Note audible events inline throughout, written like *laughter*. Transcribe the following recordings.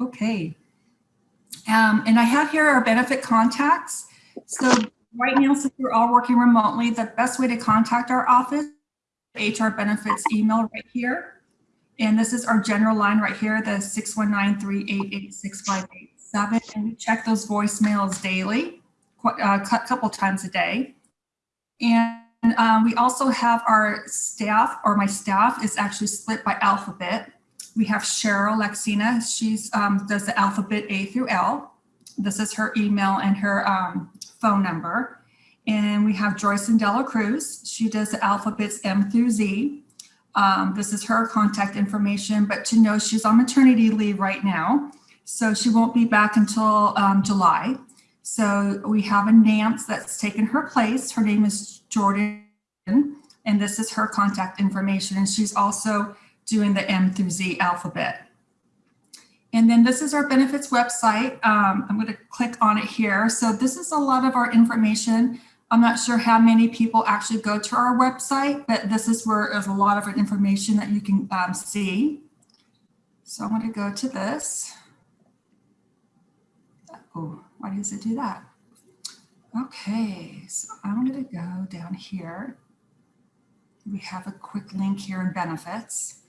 Okay. Um, and I have here our benefit contacts. So right now, since we're all working remotely, the best way to contact our office, HR benefits email right here. And this is our general line right here, the 619-388-6587. And we check those voicemails daily, qu- uh, a couple times a day. And um, we also have our staff, or my staff is actually split by alphabet. We have Cheryl Lexina. She's um, does the alphabet A through L. This is her email and her um, phone number. And we have Joyce and Della Cruz. She does the alphabets M through Z. Um, this is her contact information, but to know she's on maternity leave right now. So she won't be back until um, July. So we have a Nance that's taken her place. Her name is Jordan, and this is her contact information. And she's also doing the M through Z alphabet. And then this is our benefits website. Um, I'm going to click on it here. So this is a lot of our information. I'm not sure how many people actually go to our website, but this is where there's a lot of information that you can um, see. So I'm going to go to this. Oh, why does it do that? Okay, so I'm going to go down here. We have a quick link here in benefits.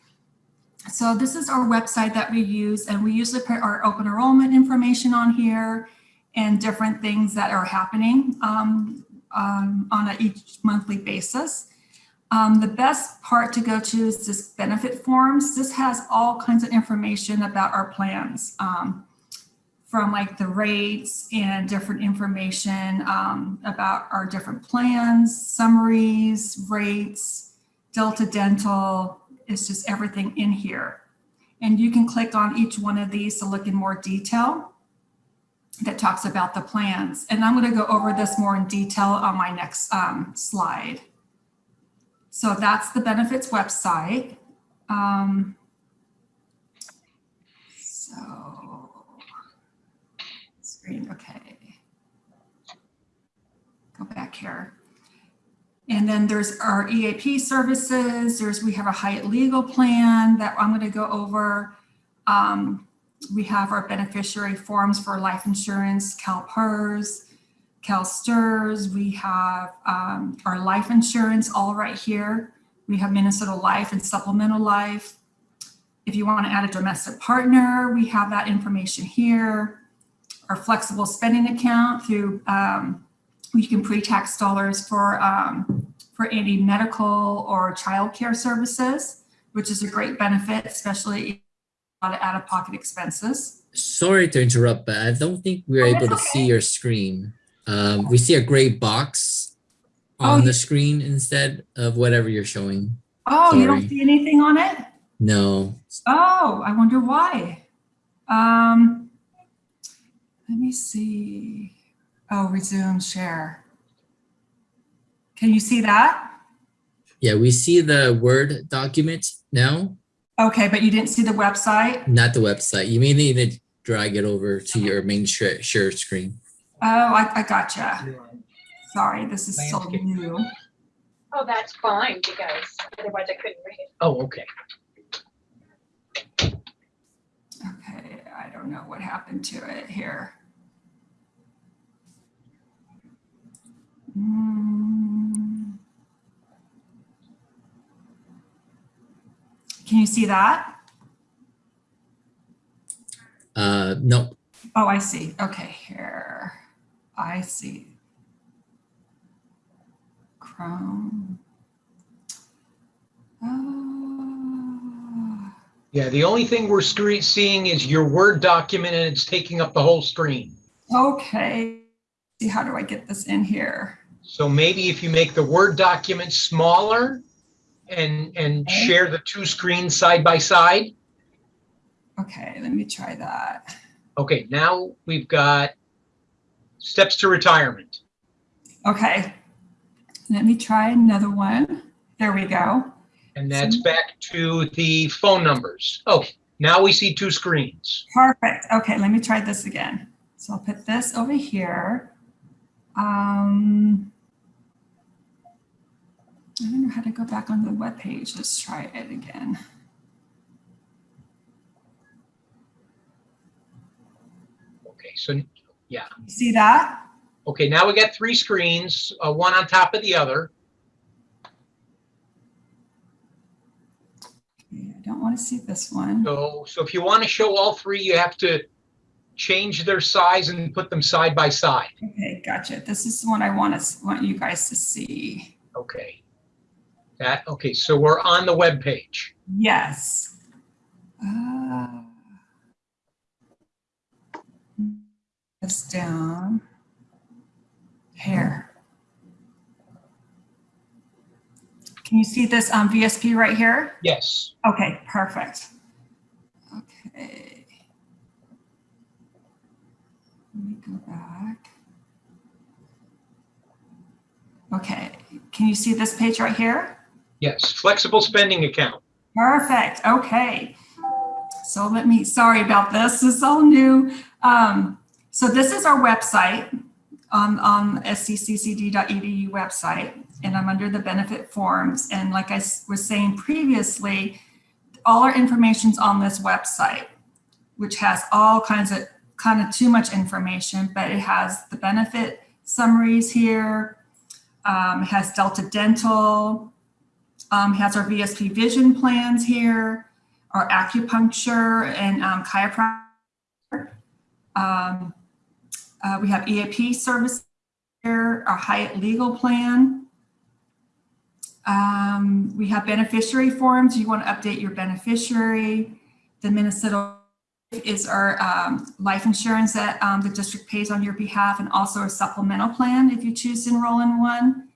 So this is our website that we use, and we usually put our open enrollment information on here and different things that are happening um, um, on a each monthly basis. Um, the best part to go to is this benefit forms. This has all kinds of information about our plans um, from like the rates and different information um, about our different plans, summaries, rates, Delta Dental, it's just everything in here. And you can click on each one of these to look in more detail that talks about the plans. And I'm going to go over this more in detail on my next um, slide. So that's the benefits website. Um, so, screen, okay. Go back here. And then there's our EAP services. There's, we have a Hyatt legal plan that I'm going to go over. Um, we have our beneficiary forms for life insurance, CalPERS, CalSTRS. We have um, our life insurance all right here. We have Minnesota Life and Supplemental Life. If you want to add a domestic partner, we have that information here. Our flexible spending account through um, you can pre-tax dollars for um, for any medical or childcare services, which is a great benefit, especially a lot of out-of-pocket expenses. Sorry to interrupt, but I don't think we're Oh, able to see your screen. Um, we see a gray box Oh, on you- the screen instead of whatever you're showing. Oh, you don't see anything on it? No, Oh, I wonder why. Um, let me see. Oh, resume share. Can you see that? yeah, we see the Word document now, Okay, but you didn't see the website? not the website. You may need to drag it over to your main share, share screen. Oh, I, I gotcha. Sorry, this is so new. Oh, that's fine because otherwise I couldn't read it. Oh, okay. Okay, I don't know what happened to it here. You see that? Uh, no, Oh, I see. Okay, here. I see. Chrome. Oh. Yeah, the only thing we're screen seeing is your Word document and it's taking up the whole screen. Okay. See, how do I get this in here? So maybe if you make the Word document smaller and, and Okay. share the two screens side by side. Okay, let me try that. Okay, now we've got steps to retirement. Okay. Let me try another one. There we go. And that's back to the phone numbers. Oh, now we see two screens. Perfect. Okay, let me try this again. So I'll put this over here. Um, I don't know how to go back on the web page. Let's try it again. Okay, so, yeah. See that? okay, now we got three screens, uh, one on top of the other. Okay, I don't want to see this one. So, so if you want to show all three, you have to change their size and put them side by side. Okay, gotcha. This is the one I want to, want you guys to see. Okay. That, okay, so we're on the web page. Yes. Uh, This down. Here. Can you see this um, VSP right here? Yes. Okay, perfect. Okay. Let me go back. Okay, can you see this page right here? Yes, flexible spending account. Perfect, okay. So let me, sorry about this, this is all new. Um, so this is our website on, on sccd.edu website, and I'm under the benefit forms. And like I was saying previously, all our information's on this website, which has all kinds of, kind of too much information, but it has the benefit summaries here. Um, has Delta Dental, um, has our VSP vision plans here, our acupuncture and um, chiropractor. Um, uh, we have EAP service here, our Hyatt legal plan. Um, we have beneficiary forms. You want to update your beneficiary. The Minnesota is our um, life insurance that um, the district pays on your behalf and also a supplemental plan if you choose to enroll in one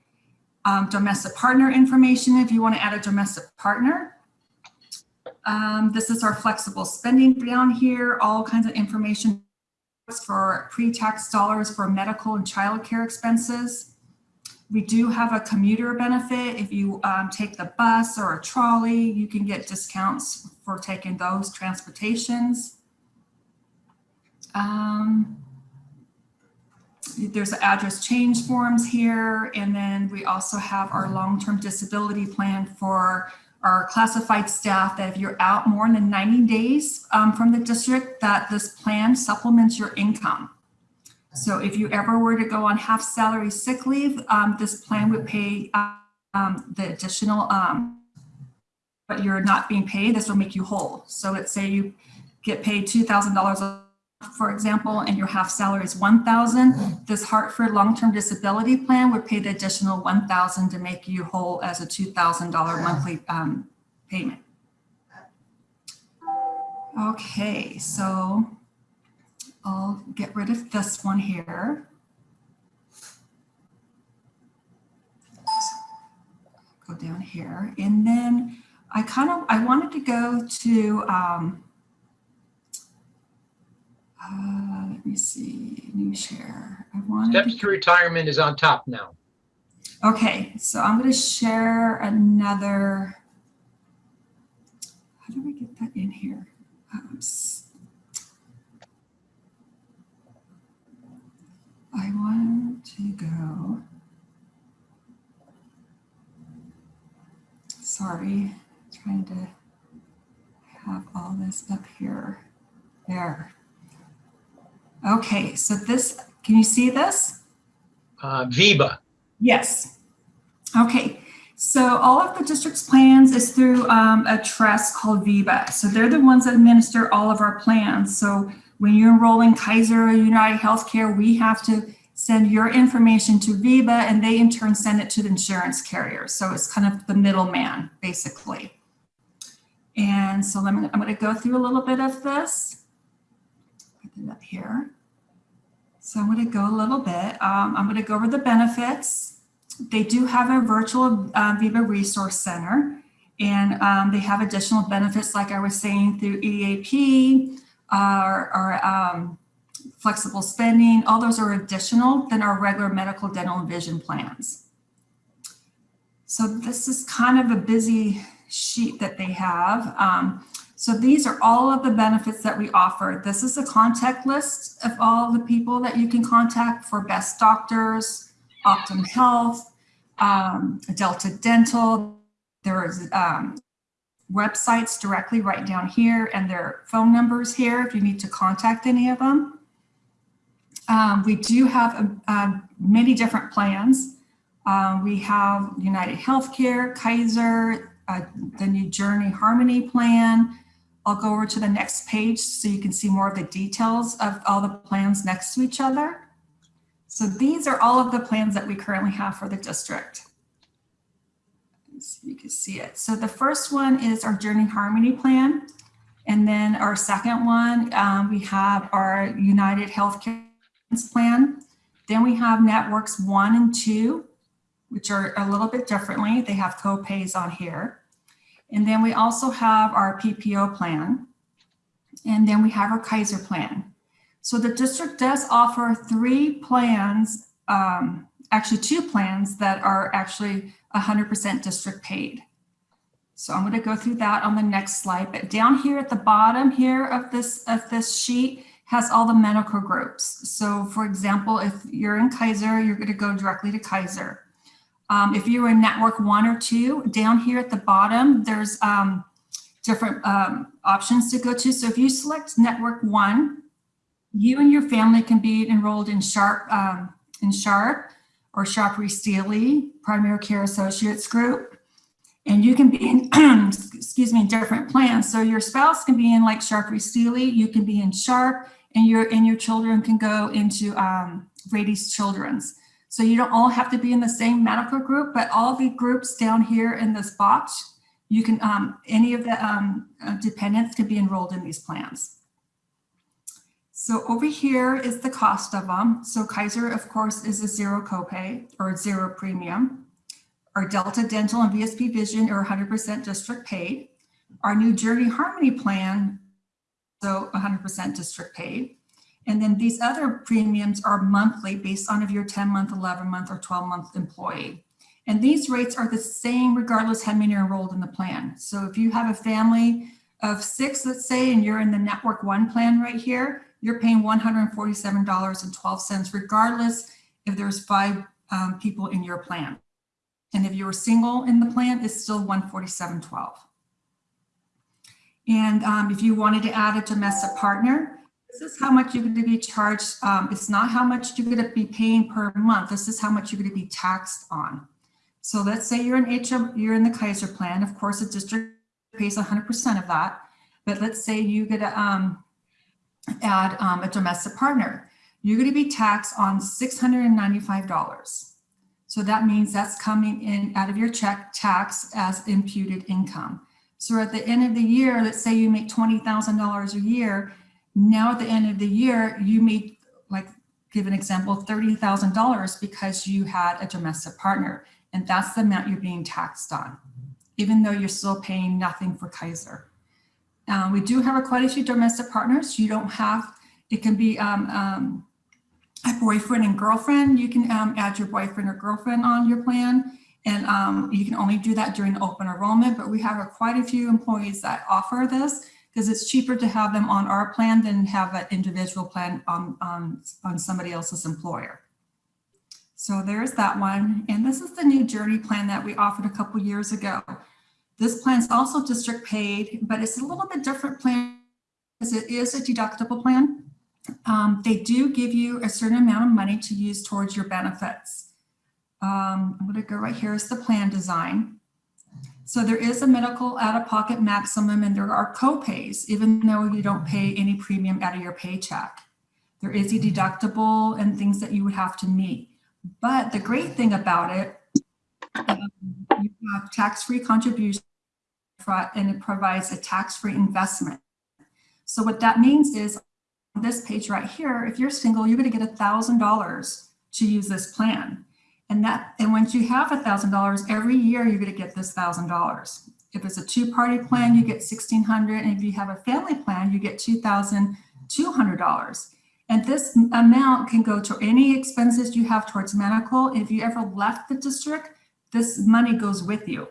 um, domestic partner information if you want to add a domestic partner. Um, this is our flexible spending down here, all kinds of information for pre-tax dollars for medical and childcare expenses. We do have a commuter benefit. If you um, take the bus or a trolley, you can get discounts for taking those transportations. Um, there's address change forms here, and then we also have our long-term disability plan for our classified staff that if you're out more than 90 days um, from the district, that this plan supplements your income. So if you ever were to go on half salary sick leave, um, this plan would pay um, the additional, um, but you're not being paid, this will make you whole. So let's say you get paid $2,000 for example, and your half salary is 1,000, this Hartford long-term disability plan would pay the additional 1,000 to make you whole as a $2,000 monthly um, payment. Okay, so I'll get rid of this one here. Go down here, and then I kind of, I wanted to go to, um, uh, let me see, new share. I wanted Steps to, to retirement is on top now. okay, so I'm gonna share another. How do we get that in here? Um, s- I want to go. Sorry, trying to have all this up here. There. Okay, so this, can you see this? Uh, VEBA, Yes. Okay, so all of the district's plans is through um, a trust called VEBA. So they're the ones that administer all of our plans. So when you enroll in Kaiser or United Healthcare, we have to send your information to VEBA and they in turn send it to the insurance carrier. So it's kind of the middleman, basically. And so let me, I'm going to go through a little bit of this. Up here. So I'm going to go a little bit. Um, I'm going to go over the benefits. They do have a virtual uh, VEBA Resource Center, and um, they have additional benefits, like I was saying, through EAP uh, or, or um, flexible spending. All those are additional than our regular medical, dental, and vision plans. So this is kind of a busy sheet that they have. Um, so these are all of the benefits that we offer. This is a contact list of all the people that you can contact for Best Doctors, Optum Health, um, Delta Dental. There's um, websites directly right down here and their phone numbers here if you need to contact any of them. Um, we do have um, um, many different plans. Um, we have United Healthcare, Kaiser, uh, the new Journey Harmony plan. I'll go over to the next page so you can see more of the details of all the plans next to each other. So these are all of the plans that we currently have for the district. So you can see it. So the first one is our Journey Harmony plan. And then our second one, um, we have our United Healthcare plan. Then we have networks one and two, which are a little bit differently. They have co-pays on here. And then we also have our PPO plan. And then we have our Kaiser plan. So the district does offer three plans, um, actually two plans that are actually 100% district paid. So I'm going to go through that on the next slide. But down here at the bottom here of this of this sheet has all the medical groups. So for example, if you're in Kaiser, you're going to go directly to Kaiser. Um, if you're in network one or two, down here at the bottom, there's um, different um, options to go to. So if you select network one, you and your family can be enrolled in SHARP, um, in SHARP or Sharp Steely Primary Care Associates Group. And you can be in, *clears throat* excuse me, different plans. So your spouse can be in like Sharp Steely, you can be in Sharp, and your and your children can go into um, Rady's Children's. So you don't all have to be in the same medical group, but all the groups down here in this box, you can, um, any of the um, uh, dependents can be enrolled in these plans. So over here is the cost of them. So Kaiser, of course, is a zero copay or zero premium. Our Delta Dental and VSP Vision are 100% district paid. Our new Journey Harmony plan, so 100% district paid. And then these other premiums are monthly based on if you're 10 month, 11 month, or 12 month employee. And these rates are the same regardless how many are enrolled in the plan. So if you have a family of six, let's say, and you're in the network one plan right here, you're paying $147.12 regardless if there's five um, people in your plan. And if you're single in the plan, it's still 147.12. And um, if you wanted to add a domestic partner, this is how much you're going to be charged. Um, it's not how much you're going to be paying per month. This is how much you're going to be taxed on. So let's say you're in HM, you're in the Kaiser plan. Of course, the district pays 100% of that. But let's say you get a, um, add um, a domestic partner. You're going to be taxed on $695. So that means that's coming in out of your check tax as imputed income. So at the end of the year, let's say you make $20,000 a year. Now at the end of the year, you make, like, give an example, $30,000 because you had a domestic partner. And that's the amount you're being taxed on, even though you're still paying nothing for Kaiser. Um, we do have quite a few domestic partners. You don't have, it can be um, um, a boyfriend and girlfriend. You can um, add your boyfriend or girlfriend on your plan. And um, you can only do that during open enrollment, but we have a, quite a few employees that offer this because it's cheaper to have them on our plan than have an individual plan on, on, on somebody else's employer. So there's that one. And this is the new journey plan that we offered a couple years ago. This plan is also district paid, but it's a little bit different plan because it is a deductible plan. Um, they do give you a certain amount of money to use towards your benefits. Um, I'm going to go right here is the plan design. So there is a medical out-of-pocket maximum and there are co-pays, even though you don't pay any premium out of your paycheck. There is a deductible and things that you would have to meet. But the great thing about it, um, you have tax-free contribution and it provides a tax-free investment. So what that means is on this page right here, if you're single, you're going to get a thousand dollars to use this plan. And that, and once you have a thousand dollars every year, you're going to get this thousand dollars. If it's a two-party plan, you get 1600 and if you have a family plan, you get $2,200. And this amount can go to any expenses you have towards medical. If you ever left the district, this money goes with you.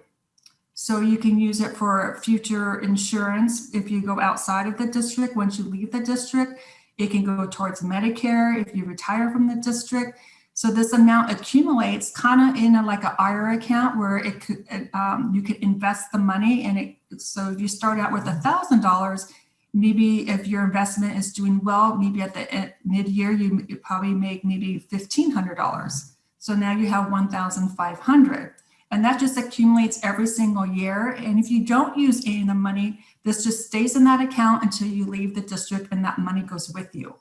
So you can use it for future insurance if you go outside of the district. Once you leave the district, it can go towards Medicare if you retire from the district. So this amount accumulates kind of in a, like an IRA account where it could um, you could invest the money and it. So if you start out with a thousand dollars, maybe if your investment is doing well, maybe at the mid-year, you you probably make maybe fifteen hundred dollars. So now you have one thousand five hundred. And that just accumulates every single year. And if you don't use any of the money, this just stays in that account until you leave the district and that money goes with you.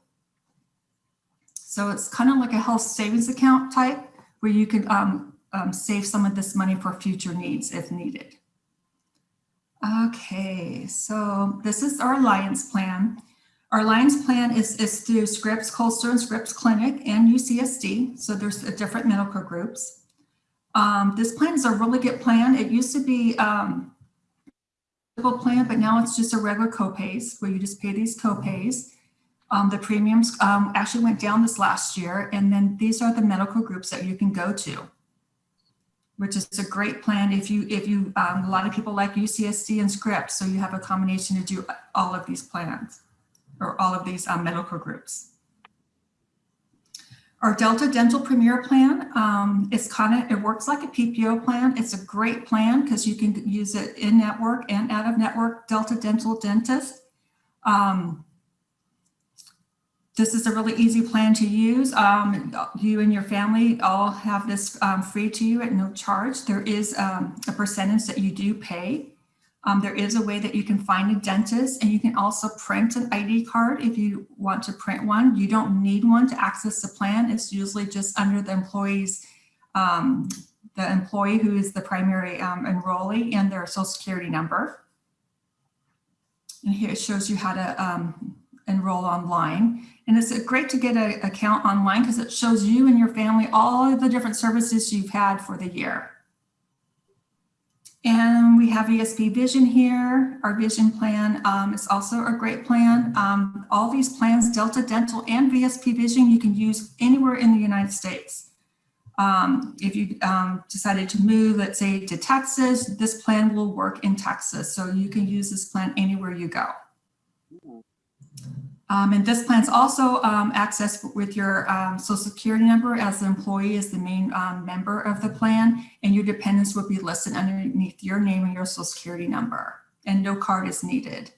So it's kind of like a health savings account type where you can um, um, save some of this money for future needs if needed. Okay, so this is our Alliance plan. Our Alliance plan is, is through Scripps, Coastal and Scripps Clinic and UCSD. So there's uh, different medical groups. Um, this plan is a really good plan. It used to be um, plan, but now it's just a regular copays where you just pay these copays. Um, the premiums um, actually went down this last year, and then these are the medical groups that you can go to, which is a great plan if you if you um, a lot of people like UCSD and Scripps, so you have a combination to do all of these plans or all of these um, medical groups. Our Delta Dental Premier plan um, is kind of, it works like a PPO plan. It's a great plan because you can use it in network and out of network Delta Dental Dentist. Um, this is a really easy plan to use. Um, you and your family all have this um, free to you at no charge. There is um, a percentage that you do pay. Um, there is a way that you can find a dentist and you can also print an ID card if you want to print one. You don't need one to access the plan. It's usually just under the employee's, um, the employee who is the primary um, enrollee and their social security number. And here it shows you how to enroll online. And it's great to get an account online because it shows you and your family all of the different services you've had for the year. And we have VSP Vision here. Our vision plan um, is also a great plan. Um, all these plans, Delta Dental and VSP Vision, you can use anywhere in the United States. Um, if you um, decided to move, let's say to Texas, this plan will work in Texas. So you can use this plan anywhere you go. Um, and this plan's also um, accessed with your um, social security number as the employee is the main um, member of the plan and your dependents will be listed underneath your name and your social security number and no card is needed.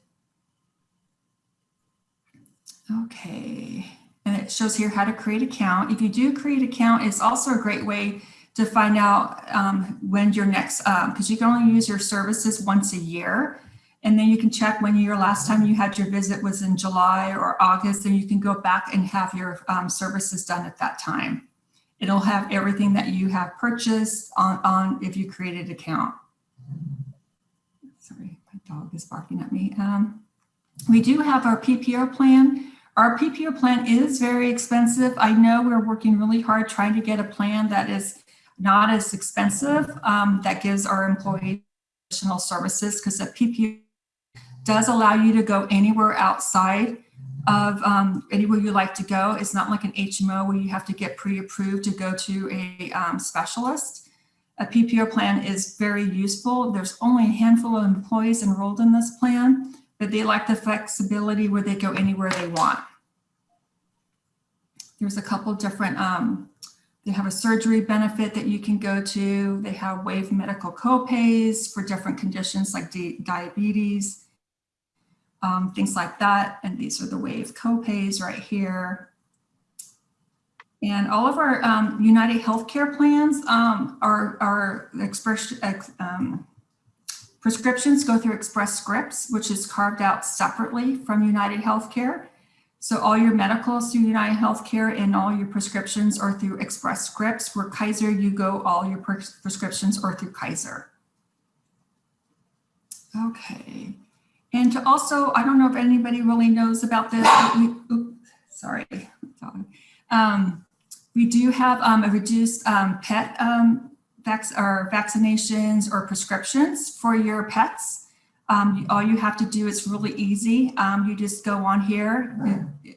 Okay, and it shows here how to create account. If you do create account, it's also a great way to find out um, when your next, because you can only use your services once a year. And then you can check when your last time you had your visit was in July or August, and you can go back and have your um, services done at that time. It'll have everything that you have purchased on, on if you created an account. Sorry, my dog is barking at me. Um, we do have our PPO plan. Our PPO plan is very expensive. I know we're working really hard trying to get a plan that is not as expensive, um, that gives our employees additional services because the PPO does allow you to go anywhere outside of um, anywhere you like to go. It's not like an HMO where you have to get pre-approved to go to a um, specialist. A PPO plan is very useful. There's only a handful of employees enrolled in this plan, but they like the flexibility where they go anywhere they want. There's a couple different, um, they have a surgery benefit that you can go to. They have waived medical copays for different conditions like di diabetes, um, things like that. And these are the wave copays right here. And all of our um, United Healthcare plans um, are, are express, um, prescriptions go through Express Scripts, which is carved out separately from United Healthcare. So all your medicals through United Healthcare and all your prescriptions are through Express Scripts. Where Kaiser, you go, all your pres prescriptions are through Kaiser. Okay. And to also, I don't know if anybody really knows about this. We, oops, sorry. Um, we do have um, a reduced um, pet um, vac or vaccinations or prescriptions for your pets. Um, all you have to do is really easy. Um, you just go on here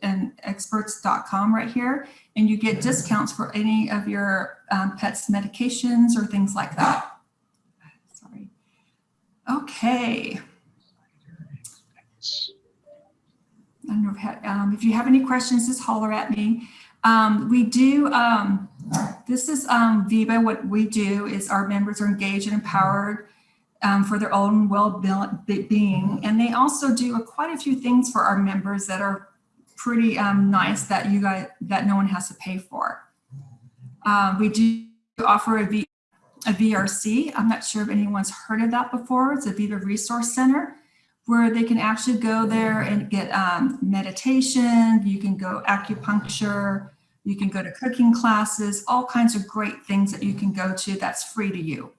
and experts.com right here, and you get discounts for any of your pets medications or things like that. Sorry. Okay. Don't know if, um, if you have any questions, just holler at me. Um, we do, um, this is um, VEBA. What we do is our members are engaged and empowered um, for their own well-being. And they also do quite a few things for our members that are pretty um, nice that you guys, that no one has to pay for. We do offer a, v, a VRC. I'm not sure if anyone's heard of that before. It's a VEBA Resource Center where they can actually go there and get um, meditation. You can go acupuncture. You can go to cooking classes, all kinds of great things that you can go to that's free to you.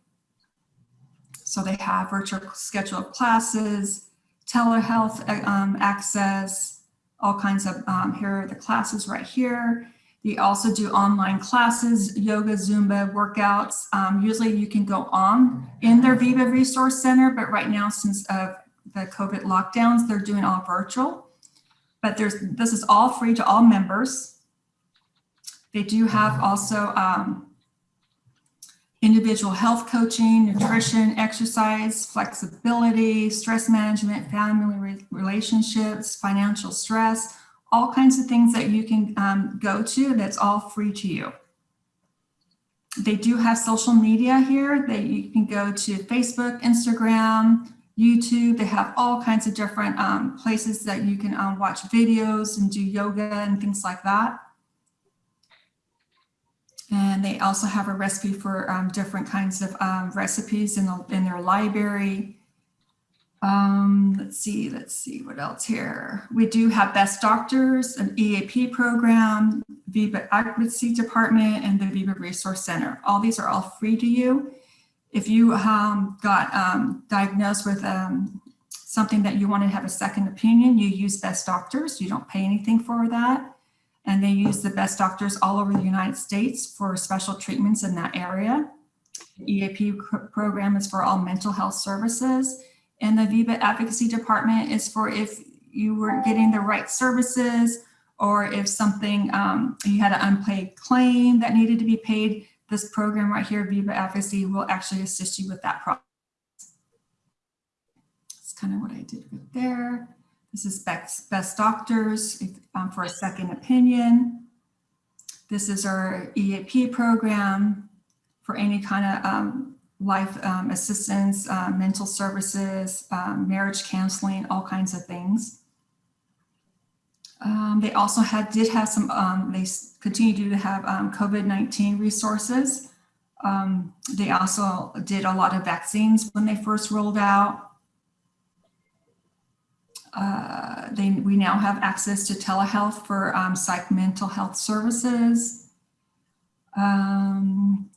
So they have virtual scheduled classes, telehealth um, access, all kinds of, um, here are the classes right here. They also do online classes, yoga, Zumba, workouts. Um, usually you can go on in their VEBA Resource Center, but right now since of the COVID lockdowns, they're doing all virtual. But there's this is all free to all members. They do have also um, individual health coaching, nutrition, exercise, flexibility, stress management, family re relationships, financial stress, all kinds of things that you can um, go to that's all free to you. They do have social media here that you can go to Facebook, Instagram, YouTube. They have all kinds of different um, places that you can um, watch videos and do yoga and things like that. And they also have a recipe for um, different kinds of um, recipes in, the, in their library. Um, let's see, let's see what else here. We do have Best Doctors, an EAP program, VEBA Advocacy Department, and the VEBA Resource Center. All these are all free to you. If you um, got um, diagnosed with um, something that you want to have a second opinion, you use Best Doctors. You don't pay anything for that and they use the best doctors all over the United States for special treatments in that area. The EAP program is for all mental health services, and the VEBA Advocacy Department is for if you weren't getting the right services or if something, um, you had an unpaid claim that needed to be paid, this program right here, VEBA Advocacy, will actually assist you with that process. That's kind of what I did right there. This is Best, Best Doctors um, for a second opinion. This is our EAP program for any kind of um, life um, assistance, uh, mental services, um, marriage counseling, all kinds of things. Um, they also had did have some, um, they continue to have COVID-19 resources. they also did a lot of vaccines when they first rolled out. Uh, they, we now have access to telehealth for um, psych mental health services. Um,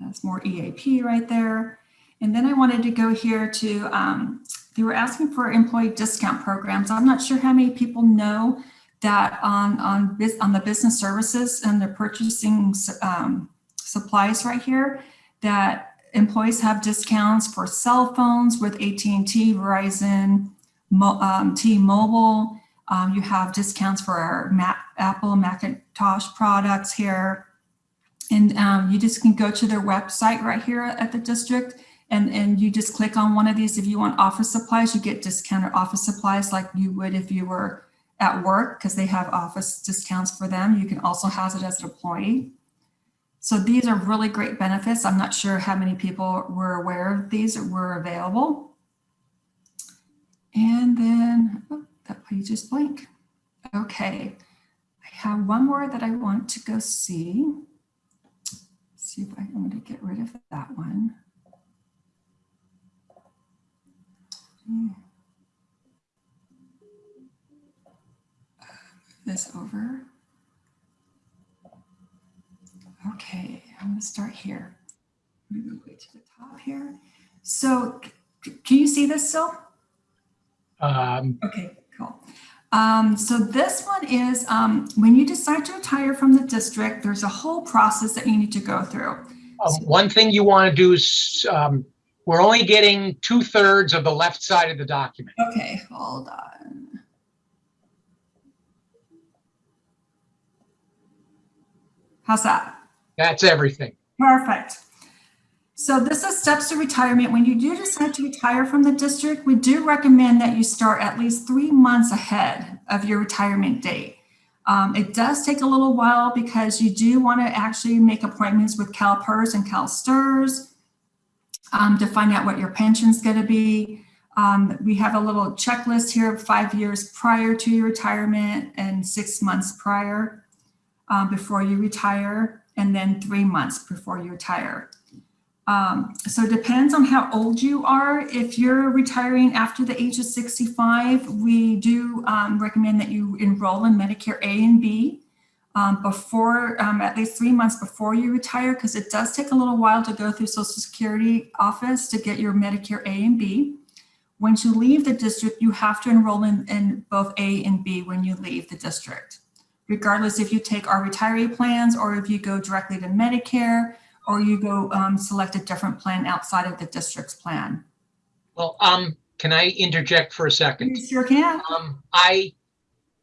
that's more EAP right there. And then I wanted to go here to, um, they were asking for employee discount programs. I'm not sure how many people know that on, on, on the business services and the purchasing um, supplies right here, that employees have discounts for cell phones with AT&T, Verizon, um, T-Mobile. Um, you have discounts for our Mac, Apple Macintosh products here. And um, you just can go to their website right here at the district and, and you just click on one of these. If you want office supplies, you get discounted office supplies like you would if you were at work because they have office discounts for them. You can also house it as an employee. So these are really great benefits. I'm not sure how many people were aware of these or were available. And then oh, that page is blank. Okay, I have one more that I want to go see. Let's see if I, going to get rid of that one. Move this over. Okay, I'm going to start here. I'm going to go way to the top here. So can you see this still? Um, Okay, cool. Um, so this one is um, when you decide to retire from the district, there's a whole process that you need to go through. um, one thing you want to do is, um, we're only getting two thirds of the left side of the document. Okay, hold on. How's that? That's everything. Perfect. So this is steps to retirement. When you do decide to retire from the district, we do recommend that you start at least three months ahead of your retirement date. Um, it does take a little while because you do want to actually make appointments with CalPERS and CalSTRS. Um, to find out what your pension's going to be. Um, we have a little checklist here five years prior to your retirement and six months prior um, before you retire, and then three months before you retire. Um, so it depends on how old you are. If you're retiring after the age of 65, we do um, recommend that you enroll in Medicare A and B um, before, um, at least three months before you retire, because it does take a little while to go through Social Security office to get your Medicare A and B. Once you leave the district, you have to enroll in, in both A and B when you leave the district. Regardless if you take our retiree plans or if you go directly to Medicare, or you go um, select a different plan outside of the district's plan. Well, um, can I interject for a second? You sure can, Um, I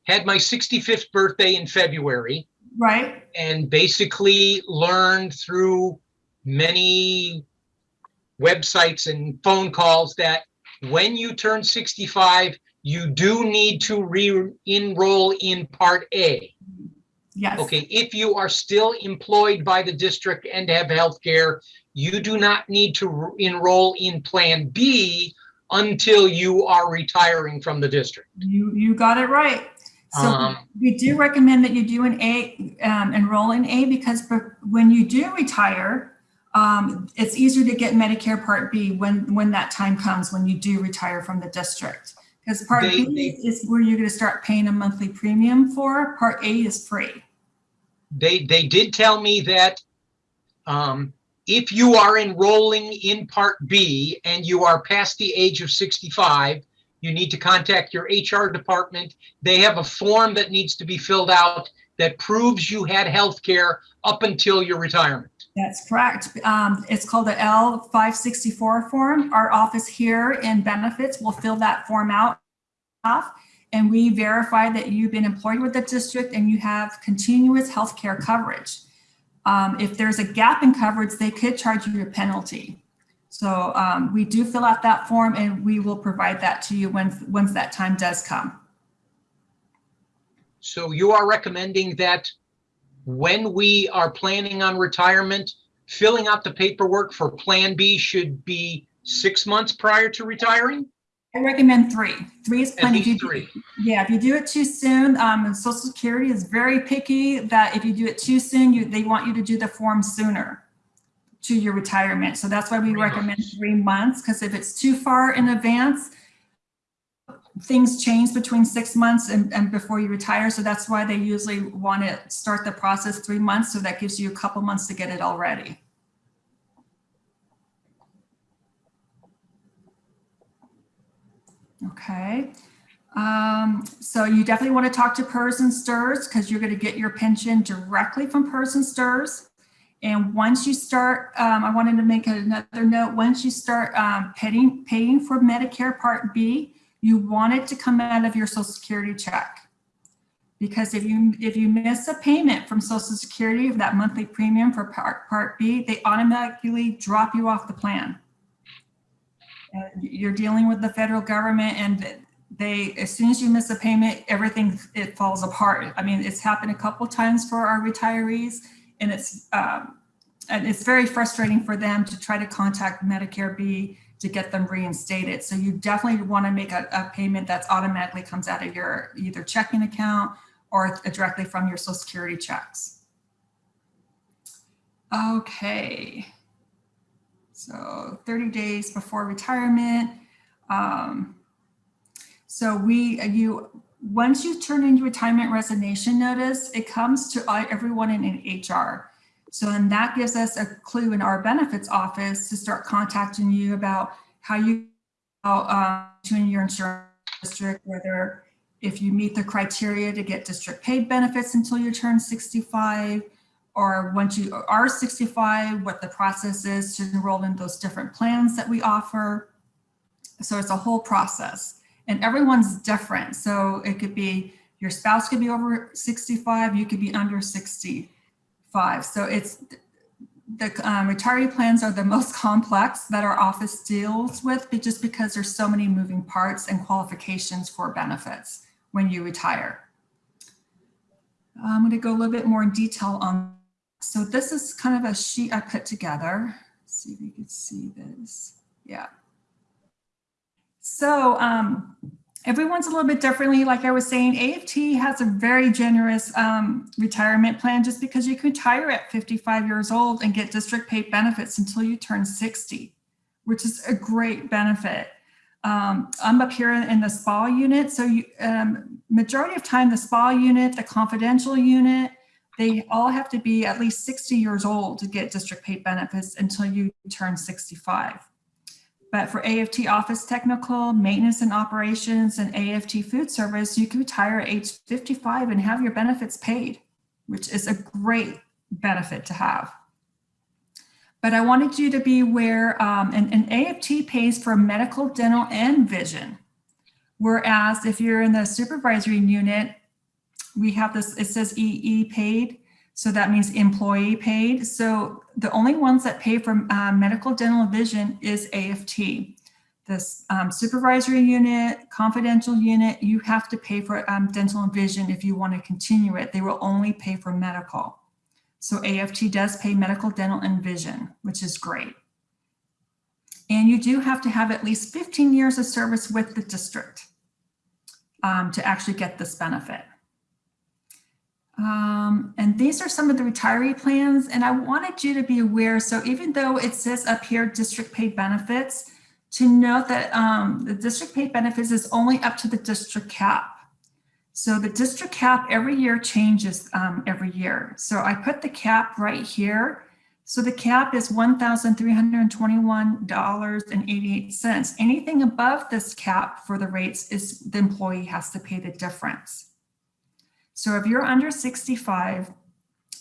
had my 65th birthday in February right? and basically learned through many websites and phone calls that when you turn 65, you do need to re-enroll in Part A. Yes. Okay, if you are still employed by the district and have health care, you do not need to enroll in Plan B until you are retiring from the district. You, you got it right. So Um, we do recommend that you do an A, um, enroll in A because when you do retire, um, it's easier to get Medicare Part B when, when that time comes, when you do retire from the district. Because Part They- B is where you're gonna start paying a monthly premium for, Part A is free. They, they did tell me that um, if you are enrolling in Part B and you are past the age of 65, you need to contact your HR department. They have a form that needs to be filled out that proves you had health care up until your retirement. That's correct. Um, it's called the L five sixty-four form. Our office here in benefits will fill that form out. off, And we verify that you've been employed with the district and you have continuous health care coverage. Um, if there's a gap in coverage, they could charge you a penalty. So, um, we do fill out that form and we will provide that to you when, once that time does come. So you are recommending that when we are planning on retirement, filling out the paperwork for Plan B should be six months prior to retiring? I recommend three. Three is plenty. Least three. Yeah, if you do it too soon, um, and Social Security is very picky that if you do it too soon, you, they want you to do the form sooner to your retirement. So that's why we Three recommend months. three months, because if it's too far in advance, things change between six months and, and before you retire. So that's why they usually want to start the process three months. So that gives you a couple months to get it all ready. Okay. Um, so you definitely want to talk to PERS and STRS because you're going to get your pension directly from PERS and STRS. And once you start, um, I wanted to make another note, once you start um, paying, paying for Medicare Part B, you want it to come out of your Social Security check. Because if you, if you miss a payment from Social Security, of that monthly premium for Part, Part B, they automatically drop you off the plan. You're dealing with the federal government and they, as soon as you miss a payment, everything, it falls apart. I mean, it's happened a couple times for our retirees and it's, um, and it's very frustrating for them to try to contact Medicare B to get them reinstated. So you definitely want to make a, a payment that's automatically comes out of your either checking account or directly from your social security checks. Okay. So 30 days before retirement. Um, so we, you, once you turn in your retirement resignation notice, it comes to everyone in, HR. So then that gives us a clue in our benefits office to start contacting you about how you, uh, to your insurance district, whether if you meet the criteria to get district paid benefits until you turn 65, or once you are 65, what the process is to enroll in those different plans that we offer. So it's a whole process and everyone's different. So it could be your spouse could be over 65, you could be under 65. So it's the um, retiree plans are the most *laughs* complex that our office deals with but just because there's so many moving parts and qualifications for benefits when you retire. I'm going to go a little bit more in detail on. So this is kind of a sheet I put together. see if you can see this. Yeah. So um, everyone's a little bit differently. Like I was saying, AFT has a very generous um, retirement plan just because you can retire at 55 years old and get district paid benefits until you turn 60, which is a great benefit. Um, I'm up here in the spa unit. So you, um, majority of time, the spa unit, the confidential unit, they all have to be at least 60 years old to get district paid benefits until you turn 65. But for AFT office technical, maintenance and operations, and AFT food service, you can retire at age 55 and have your benefits paid, which is a great benefit to have. But I wanted you to be aware, um, and, and AFT pays for medical, dental, and vision. Whereas if you're in the supervisory unit, we have this, it says EE paid. So that means employee paid. So the only ones that pay for uh, medical, dental, vision is AFT. This um, supervisory unit, confidential unit, you have to pay for um, dental and vision if you want to continue it. They will only pay for medical. So AFT does pay medical, dental, and vision, which is great. And you do have to have at least 15 years of service with the district um, to actually get this benefit. Um, and these are some of the retiree plans. And I wanted you to be aware, so even though it says up here, district paid benefits, to note that um, the district paid benefits is only up to the district cap. So the district cap every year changes um, every year. So I put the cap right here. So the cap is $1,321.88. Anything above this cap for the rates is the employee has to pay the difference. So if you're under 65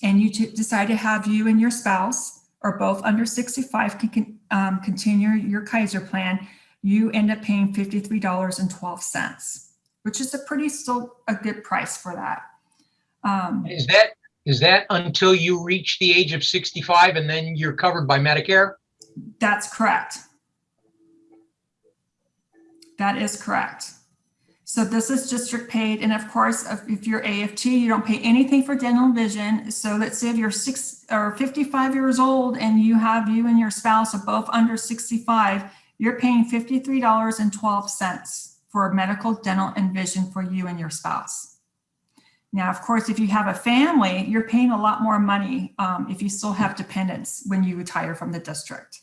and you decide to have you and your spouse or both under 65 can um, continue your Kaiser plan, you end up paying $53.12, which is a pretty still a good price for that. Um, Is that, is that until you reach the age of 65 and then you're covered by Medicare? that's correct. That is correct. So this is district paid. And of course, if- you're AFT, you don't pay anything for dental vision. So let's say if you're six or 55 years old and you have you and your spouse are both under 65, you're paying $53.12 for medical, dental, and vision for you and your spouse. Now, of course, if you have a family, you're paying a lot more money um, if you still have dependents when you retire from the district.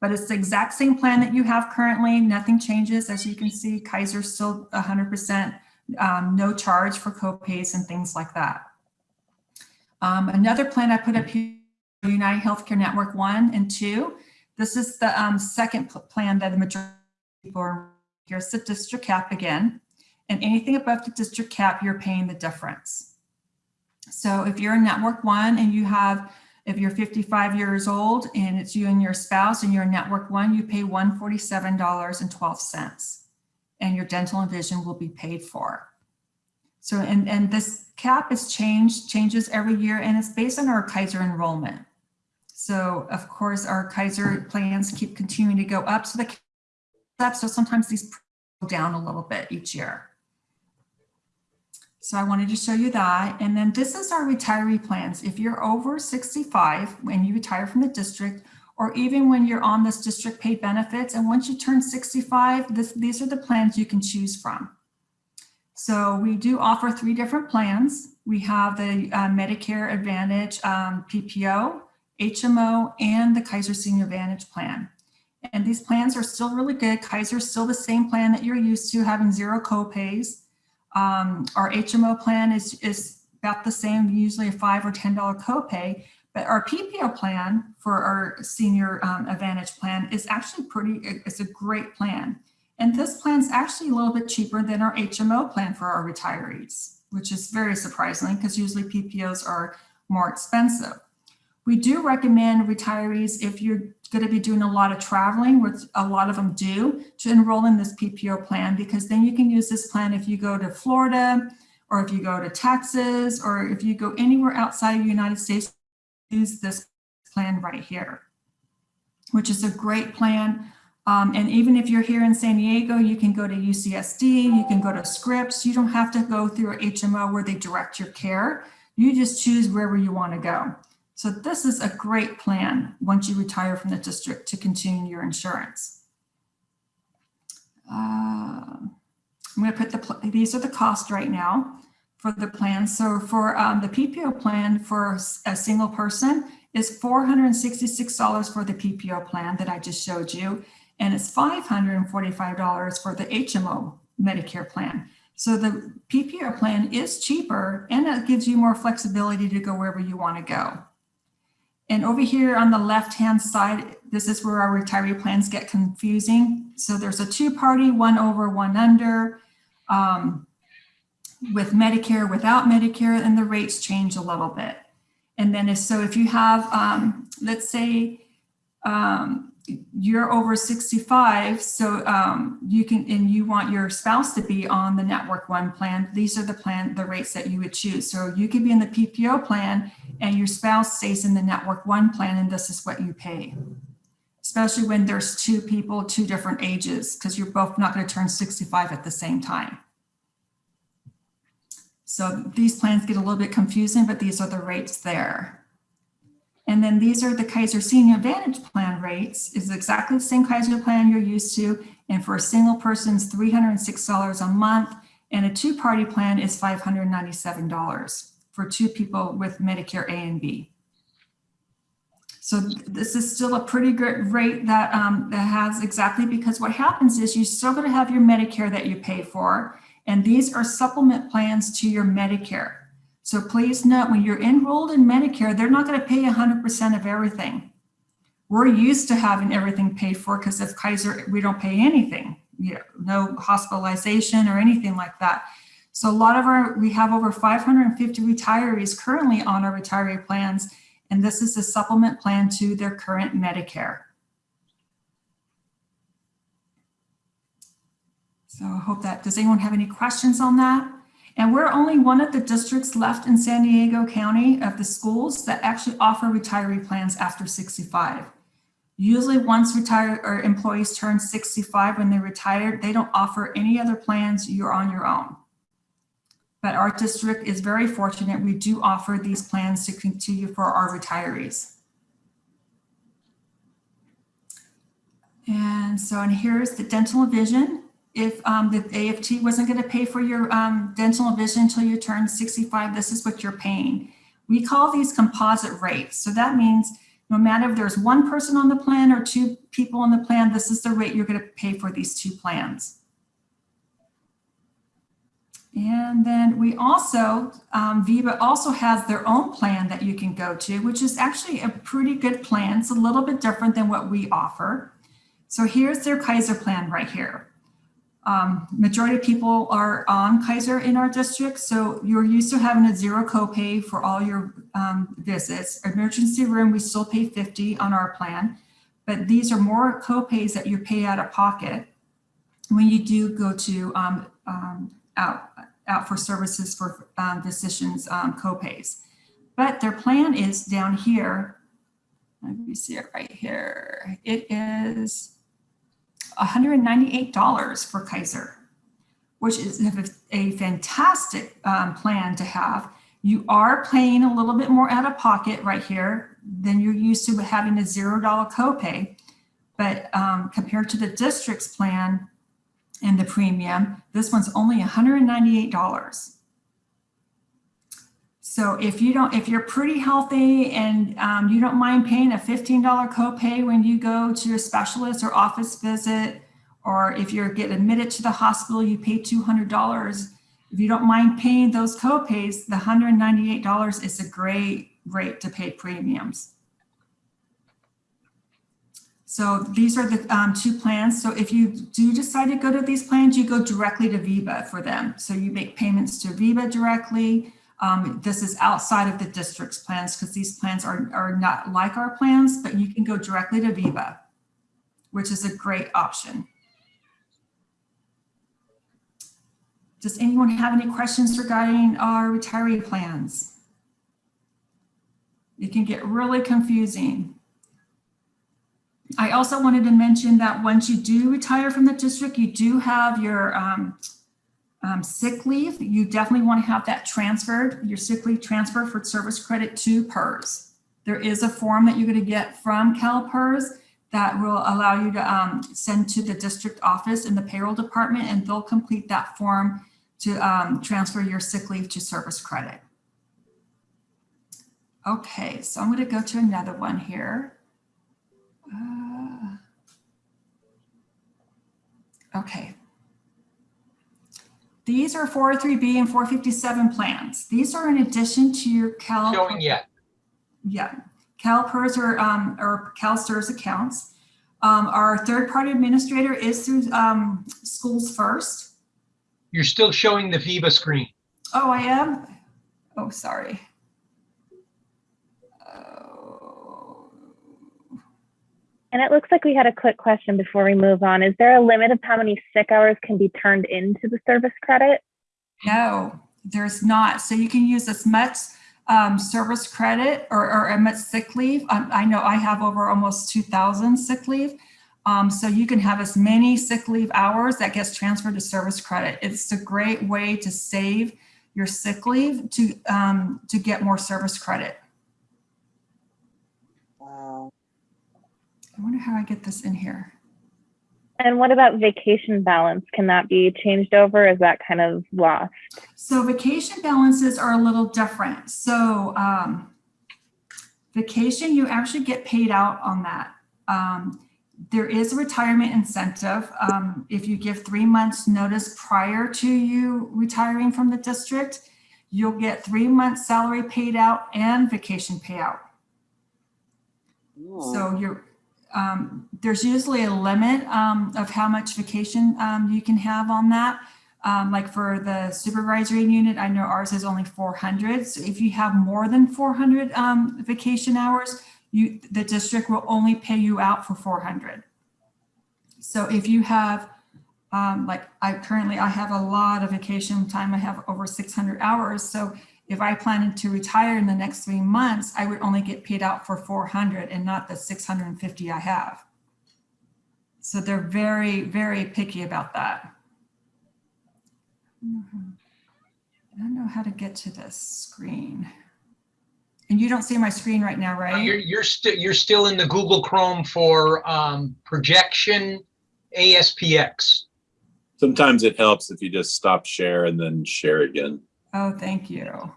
But it's the exact same plan that you have currently. Nothing changes. As you can see, Kaiser's still 100% um, no charge for copays and things like that. Um, another plan I put up here, United Healthcare Network 1 and 2. This is the um, second plan that the majority of people are, here's the district cap again. And anything above the district cap, you're paying the difference. So if you're in Network 1 and you have if you're 55 years old and it's you and your spouse and you're network one, you pay $147.12 and your dental and vision will be paid for. So, and, and this cap is changed, changes every year and it's based on our Kaiser enrollment. So of course, our Kaiser plans keep continuing to go up. So the up, so sometimes these go down a little bit each year. So I wanted to show you that. And then this is our retiree plans. If you're over 65 when you retire from the district, or even when you're on this district paid benefits, and once you turn 65, this, these are the plans you can choose from. So we do offer three different plans. We have the uh, Medicare Advantage um, PPO, HMO, and the Kaiser Senior Advantage plan. And these plans are still really good. Kaiser's still the same plan that you're used to, having zero copays. Um, our HMO plan is, is about the same, usually a five or $10 copay, but our PPO plan for our senior um, advantage plan is actually pretty, it's a great plan. And this plan is actually a little bit cheaper than our HMO plan for our retirees, which is very surprising because usually PPOs are more expensive. We do recommend retirees if you're going to be doing a lot of traveling, which a lot of them do, to enroll in this PPO plan because then you can use this plan if you go to Florida or if you go to Texas or if you go anywhere outside of the United States, use this plan right here, which is a great plan. Um, and even if you're here in San Diego, you can go to UCSD, you can go to Scripps. You don't have to go through HMO where they direct your care. You just choose wherever you want to go. So this is a great plan once you retire from the district to continue your insurance. Uh, I'm going to put the, these are the costs right now for the plan. So for um, the PPO plan for a single person is $466 for the PPO plan that I just showed you. And it's $545 for the HMO Medicare plan. So the PPO plan is cheaper and it gives you more flexibility to go wherever you want to go. And over here on the left-hand side, this is where our retiree plans get confusing. So there's a two-party, one over, one under. Um, with Medicare, without Medicare, and the rates change a little bit. And then if, so if you have, um, let's say, um, you're over 65, so um, you can, and you want your spouse to be on the network one plan, these are the plan, the rates that you would choose. So you could be in the PPO plan and your spouse stays in the network one plan and this is what you pay. Especially when there's two people, two different ages, because you're both not going to turn 65 at the same time. So these plans get a little bit confusing, but these are the rates there. And then these are the Kaiser Senior Advantage Plan rates is exactly the same Kaiser plan you're used to. And for a single person is $306 a month and a two-party plan is $597 for two people with Medicare A and B. So this is still a pretty good rate that, um, that has exactly because what happens is you're still going to have your Medicare that you pay for. And these are supplement plans to your Medicare. So please note when you're enrolled in Medicare, they're not going to pay 100% of everything. We're used to having everything paid for because if Kaiser, we don't pay anything, you know, no hospitalization or anything like that. So a lot of our, we have over 550 retirees currently on our retiree plans, and this is a supplement plan to their current Medicare. So I hope that, does anyone have any questions on that? And we're only one of the districts left in San Diego County of the schools that actually offer retiree plans after 65. Usually once retired or employees turn 65 when they're retired, they don't offer any other plans, you're on your own. But our district is very fortunate. We do offer these plans to continue for our retirees. And so, and here's the dental vision if um, the AFT wasn't going to pay for your um, dental vision until you turn 65, this is what you're paying. We call these composite rates. So that means no matter if there's one person on the plan or two people on the plan, this is the rate you're going to pay for these two plans. And then we also, um, VEBA also has their own plan that you can go to, which is actually a pretty good plan. It's a little bit different than what we offer. So here's their Kaiser plan right here. Um, majority of people are on Kaiser in our district, so you're used to having a zero copay for all your um, visits. Emergency room, we still pay 50 on our plan, but these are more copays that you pay out of pocket when you do go to um, um, out, out for services for um, physicians um, copays. But their plan is down here. Let me see it right here. It is $198 for Kaiser, which is a fantastic um, plan to have. You are paying a little bit more out of pocket right here than you're used to having a $0 copay. But um, compared to the district's plan and the premium, this one's only $198. So if you don't, if you're pretty healthy and um, you don't mind paying a $15 copay when you go to a specialist or office visit, or if you're get admitted to the hospital, you pay $200. If you don't mind paying those copays, the $198 is a great rate to pay premiums. So these are the um, two plans. So if you do decide to go to these plans, you go directly to VEBA for them. So you make payments to VEBA directly. Um, this is outside of the district's plans because these plans are, are not like our plans, but you can go directly to VEBA, which is a great option. Does anyone have any questions regarding our retiree plans? It can get really confusing. I also wanted to mention that once you do retire from the district, you do have your um, um, sick leave. You definitely want to have that transferred, your sick leave transfer for service credit to PERS. There is a form that you're going to get from CalPERS that will allow you to um, send to the district office in the payroll department, and they'll complete that form to um, transfer your sick leave to service credit. Okay, so I'm going to go to another one here. Uh, Okay. These are 403B and 457 plans. These are in addition to your Cal. Showing yet. Yeah, CalPERS or, um, or CalSTRS accounts. Um, our third-party administrator is through, um, Schools First. You're still showing the VEBA screen. Oh, I am? Oh, sorry. And it looks like we had a quick question before we move on. Is there a limit of how many sick hours can be turned into the service credit? No, there's not. So you can use as much, um, service credit or, or as much sick leave. I, I know I have over almost 2,000 sick leave. Um, so you can have as many sick leave hours that gets transferred to service credit. It's a great way to save your sick leave to, um, to get more service credit. Wow. I wonder how I get this in here. And what about vacation balance? Can that be changed over? Is that kind of lost? So vacation balances are a little different. So um, vacation, you actually get paid out on that. Um, there is a retirement incentive. Um, if you give three months notice prior to you retiring from the district, you'll get three months salary paid out and vacation payout. Hmm. So you're, um, there's usually a limit, um, of how much vacation, um, you can have on that. Um, like for the supervisory unit, I know ours is only four hundred. So if you have more than four hundred, um, vacation hours, you, the district will only pay you out for four hundred. So if you have, um, like I currently, I have a lot of vacation time. I have over six hundred hours. So if I planned to retire in the next three months, I would only get paid out for 400 and not the 650 I have. So they're very, very picky about that. I don't know how to get to this screen. And you don't see my screen right now, You're, right? you're still, you're still in the Google Chrome for, um, projection ASPX. Sometimes it helps if you just stop share and then share again. Oh, thank you.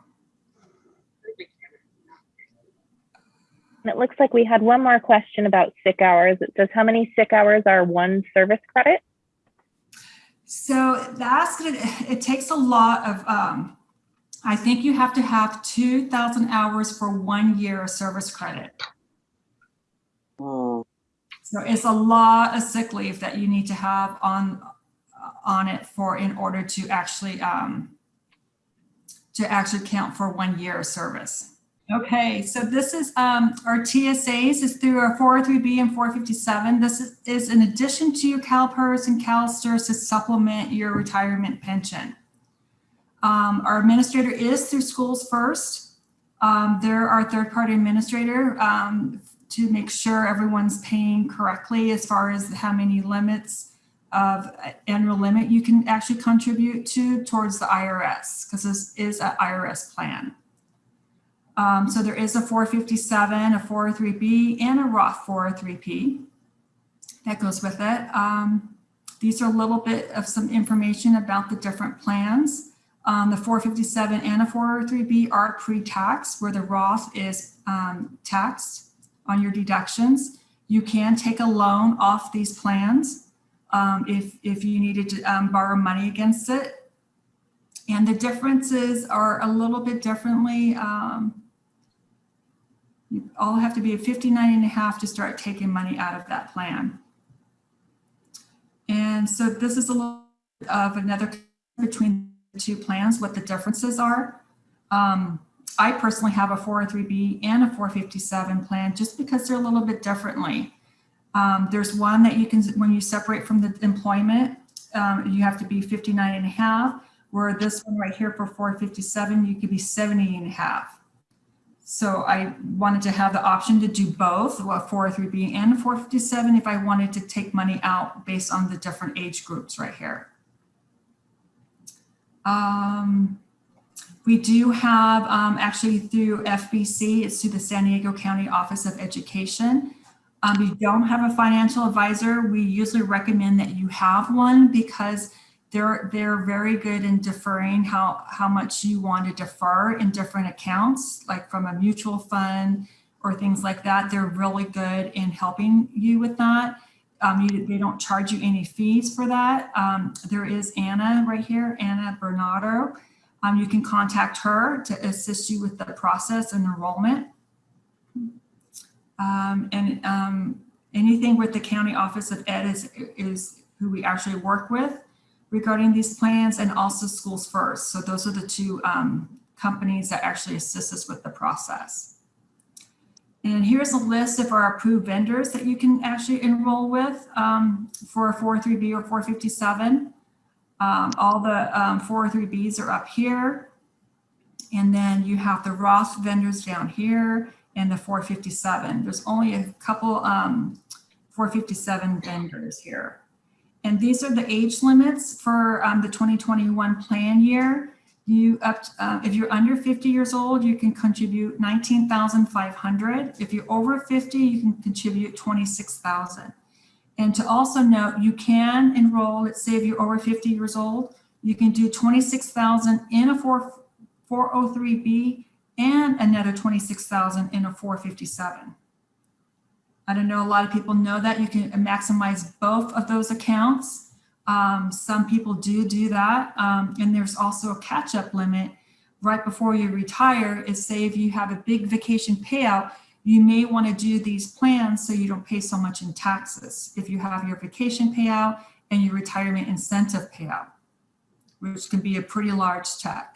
And it looks like we had one more question about sick hours. It says, how many sick hours are one service credit? So that's gonna, it takes a lot of, um, I think you have to have 2,000 hours for one year of service credit. Hmm. So it's a lot of sick leave that you need to have on, on it for, in order to actually, um, to actually count for one year of service. Okay, so this is, um, our TSAs is through our 403B and 457. This is, in addition to your CalPERS and CalSTRS to supplement your retirement pension. Um, our administrator is through Schools First. Um, they're our third-party administrator, um, to make sure everyone's paying correctly as far as how many limits of annual limit you can actually contribute to towards the IRS, because this is an IRS plan. Um, so there is a 457, a 403B, and a Roth 403B that goes with it. Um, these are a little bit of some information about the different plans. Um, the 457 and a 403B are pre-tax, where the Roth is um, taxed on your deductions. You can take a loan off these plans um, if, if you needed to um, borrow money against it. And the differences are a little bit differently. Um, you all have to be at 59 and a half to start taking money out of that plan. And so this is a little of another between the two plans, what the differences are. Um, I personally have a 403B and a 457 plan just because they're a little bit differently. Um, there's one that you can, when you separate from the employment, um, you have to be 59 and a half, where this one right here for 457, you could be 70 and a half. So I wanted to have the option to do both, a 403B and 457, if I wanted to take money out based on the different age groups right here. Um, We do have, um, actually through FBC, it's through the San Diego County Office of Education. Um, you don't have a financial advisor. We usually recommend that you have one because they're, they're very good in deferring how, how much you want to defer in different accounts, like from a mutual fund or things like that. They're really good in helping you with that. Um, you, they don't charge you any fees for that. Um, there is Anna right here, Anna Bernardo. Um, you can contact her to assist you with the process and enrollment. Um, and um, anything with the County Office of Ed is, is who we actually work with regarding these plans and also Schools First. So those are the two um, companies that actually assist us with the process. And here's a list of our approved vendors that you can actually enroll with um, for 403B or 457. Um, all the um, 403Bs are up here. And then you have the Roth vendors down here and the 457. There's only a couple um, 457 vendors here. And these are the age limits for um, the 2021 plan year. You up, uh, if you're under 50 years old, you can contribute 19,500. If you're over 50, you can contribute 26,000. And to also note, you can enroll, let's say if you're over 50 years old, you can do 26,000 in a 4, 403B and another 26,000 in a 457. I don't know, a lot of people know that you can maximize both of those accounts. Um, some people do do that. Um, and there's also a catch-up limit right before you retire is say if you have a big vacation payout, you may want to do these plans so you don't pay so much in taxes. If you have your vacation payout and your retirement incentive payout, which can be a pretty large check.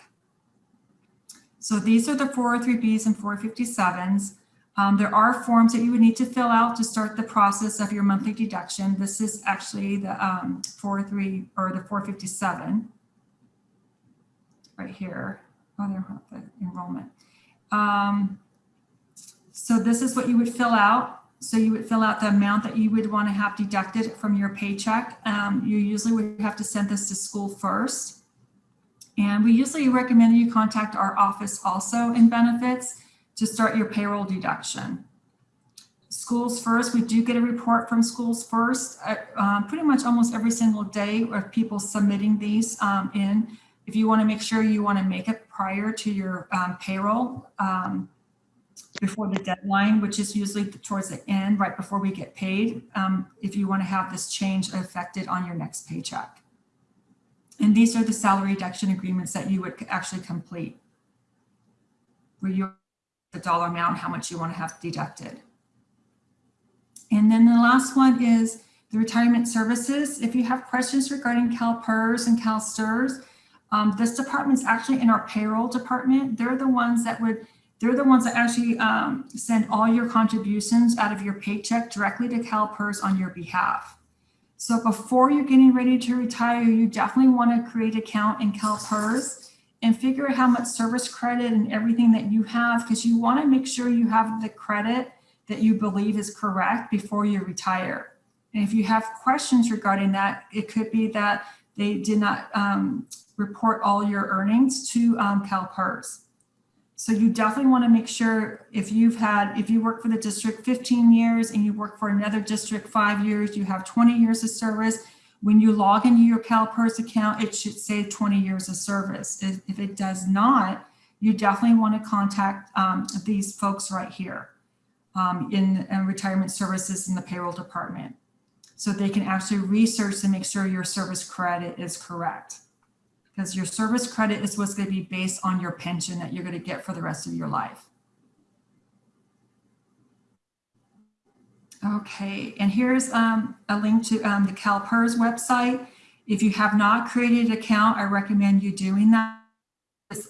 So these are the 403Bs and 457s. Um, there are forms that you would need to fill out to start the process of your monthly deduction. This is actually the um, 43 or the 457 right here. Oh, the enrollment. Um, so this is what you would fill out. So you would fill out the amount that you would want to have deducted from your paycheck. Um, you usually would have to send this to school first. And we usually recommend you contact our office also in benefits to start your payroll deduction. Schools First, we do get a report from Schools First uh, um, pretty much almost every single day of people submitting these um, in. If you want to make sure you want to make it prior to your um, payroll um, before the deadline, which is usually towards the end, right before we get paid, um, if you want to have this change affected on your next paycheck. And these are the salary reduction agreements that you would actually complete. Where you the dollar amount, how much you want to have deducted. And then the last one is the retirement services. If you have questions regarding CalPERS and CalSTRS, um, this department's actually in our payroll department. They're the ones that would, they're the ones that actually um, send all your contributions out of your paycheck directly to CalPERS on your behalf. So before you're getting ready to retire, you definitely want to create an account in CalPERS and figure out how much service credit and everything that you have because you want to make sure you have the credit that you believe is correct before you retire. And if you have questions regarding that, it could be that they did not um, report all your earnings to um, CalPERS. So you definitely want to make sure if you've had, if you work for the district 15 years and you work for another district five years, you have 20 years of service, when you log into your CalPERS account, it should say 20 years of service. If, it does not, you definitely want to contact um, these folks right here um, in, in retirement services in the payroll department. So they can actually research and make sure your service credit is correct. Because your service credit is what's going to be based on your pension that you're going to get for the rest of your life. Okay, and here's um, a link to um, the CalPERS website. If you have not created an account, I recommend you doing that. It's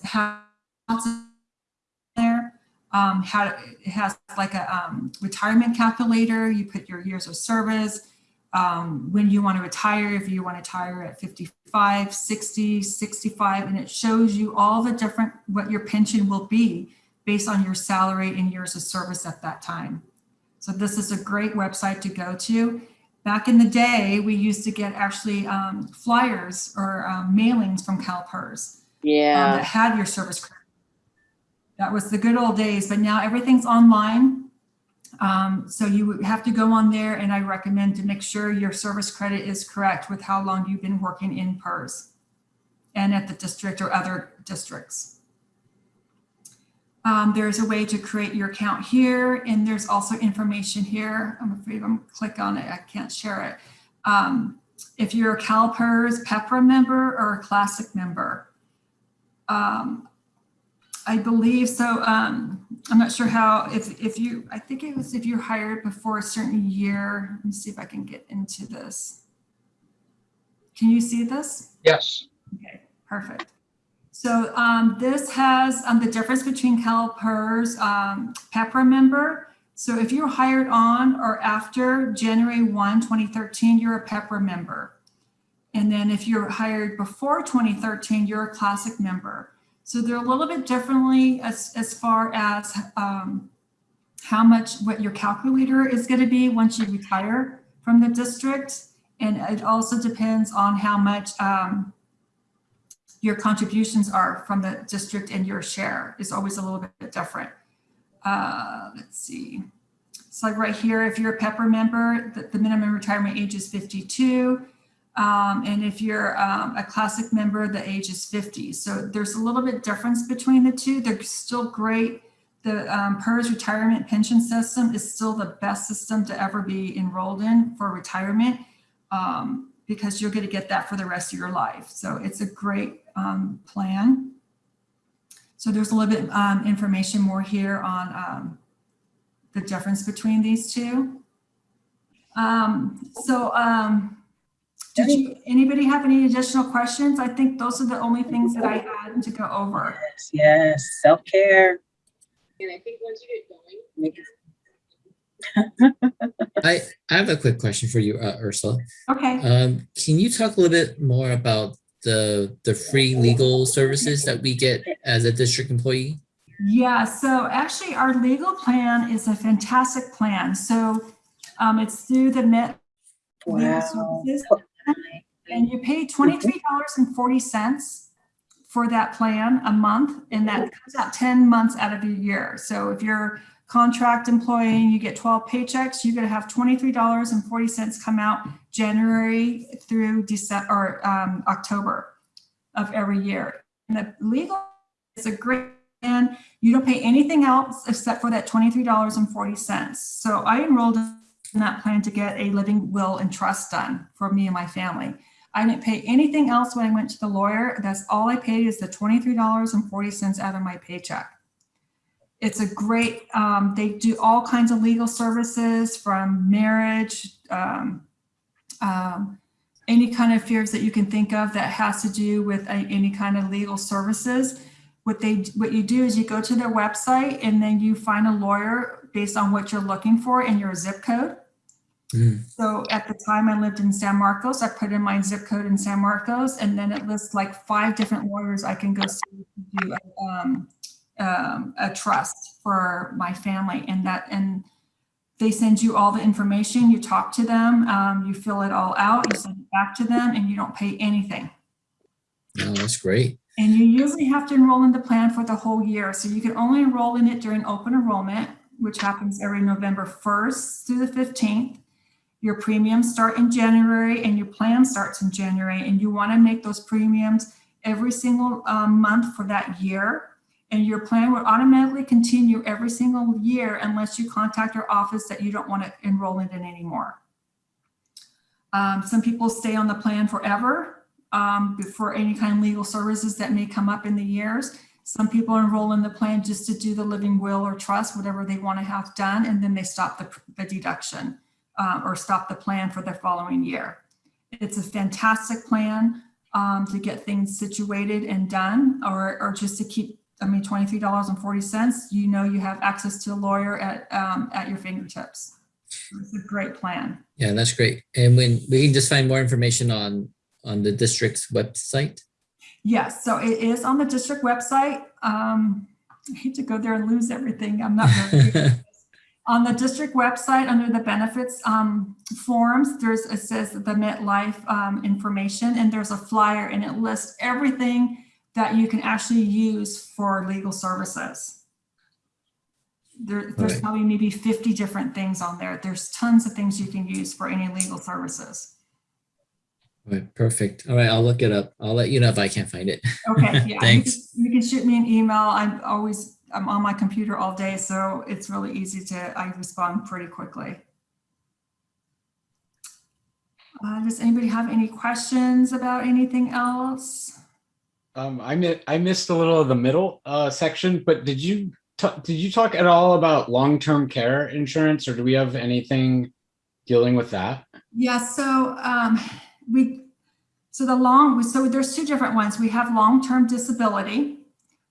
there. Um, how it has like a um, retirement calculator. You put your years of service, um, when you want to retire, if you want to retire at 55, 60, 65, and it shows you all the different, what your pension will be based on your salary and years of service at that time. So this is a great website to go to. Back in the day, we used to get actually um, flyers or um, mailings from CalPERS. Yeah. that had your service credit. That was the good old days, but now everything's online. Um, so you have to go on there and I recommend to make sure your service credit is correct with how long you've been working in PERS and at the district or other districts. Um, there's a way to create your account here and there's also information here. I'm afraid I'm click on it. I can't share it. Um, if you're a CalPERS PEPRA member or a Classic member. Um, I believe so. Um, I'm not sure how, if, if you, I think it was if you're hired before a certain year. Let me see if I can get into this. Can you see this? Yes. Okay, perfect. So um, this has um, the difference between CalPERS um, PEPRA member. So if you're hired on or after January 1, 2013, you're a PEPRA member. And then if you're hired before 2013, you're a classic member. So they're a little bit differently as, as far as um, how much, what your calculator is going to be once you retire from the district. And it also depends on how much um, your contributions are from the district and your share is always a little bit different. Uh, let's see. So like right here, if you're a PEPR member, the, the minimum retirement age is 52. Um, and if you're um, a classic member, the age is 50. So there's a little bit difference between the two. They're still great. The um, PERS retirement pension system is still the best system to ever be enrolled in for retirement um, because you're going to get that for the rest of your life. So it's a great um, plan. So there's a little bit um, information more here on the difference between these two. So did you, anybody have any additional questions? I think those are the only things that I had to go over. Yes, yes. Self-care. And I think once you get going, Make it- *laughs* I, I have a quick question for you, uh, Ursula. Okay. Um, can you talk a little bit more about the, the free legal services that we get as a district employee? Yeah, so actually our legal plan is a fantastic plan. So um, it's through the Met Legal Wow. Services. And you pay twenty-three dollars and forty cents for that plan a month, and that comes out ten months out of your year. So if you're contract employee and you get twelve paychecks, you're have dollars and forty cents come out January through December, or um, October of every year. And the legal is a great plan. You don't pay anything else except for that twenty-three dollars and forty cents. So I enrolled in that plan to get a living will and trust done for me and my family. I didn't pay anything else when I went to the lawyer. That's all I paid is the twenty-three dollars and forty cents out of my paycheck. It's a great, um, they do all kinds of legal services from marriage, um, um, any kind of fears that you can think of that has to do with a, any kind of legal services. What they, what you do is you go to their website and then you find a lawyer based on what you're looking for in your zip code. Mm. So at the time I lived in San Marcos, I put in my zip code in San Marcos and then it lists like five different lawyers I can go see to do um, um, a trust for my family and that, and they send you all the information, you talk to them, um, you fill it all out, you send it back to them and you don't pay anything. Oh, that's great. And you usually have to enroll in the plan for the whole year. So you can only enroll in it during open enrollment, which happens every November 1st through the 15th. Your premiums start in January and your plan starts in January and you want to make those premiums every single um, month for that year. And your plan will automatically continue every single year unless you contact your office that you don't want to enroll in it anymore. Um, some people stay on the plan forever um, for any kind of legal services that may come up in the years. Some people enroll in the plan just to do the living will or trust, whatever they want to have done, and then they stop the, the deduction uh, or stop the plan for the following year. It's a fantastic plan um, to get things situated and done or, or just to keep, I mean, $23.40, you know you have access to a lawyer at, um, at your fingertips. It's a great plan. Yeah, that's great. And when we can just find more information on, on the district's website. Yes, so it is on the district website. Um, I hate to go there and lose everything. I'm not very good at *laughs* this. On the district website, under the benefits um, forms, there's, it says the MetLife um, information, and there's a flyer, and it lists everything that you can actually use for legal services. There, there's Right. probably maybe 50 different things on there. There's tons of things you can use for any legal services. All right, perfect. All right, I'll look it up. I'll let you know if I can't find it. Okay, *laughs* yeah. you Thanks. can- You can shoot me an email. I'm always, I'm on my computer all day, so it's really easy to, I respond pretty quickly. Uh, does anybody have any questions about anything else? Um, I mi- I missed a little of the middle uh, section, but did you did you talk at all about long term care insurance, or do we have anything dealing with that? Yeah, so um, we, so the long, so there's two different ones. We have long-term disability.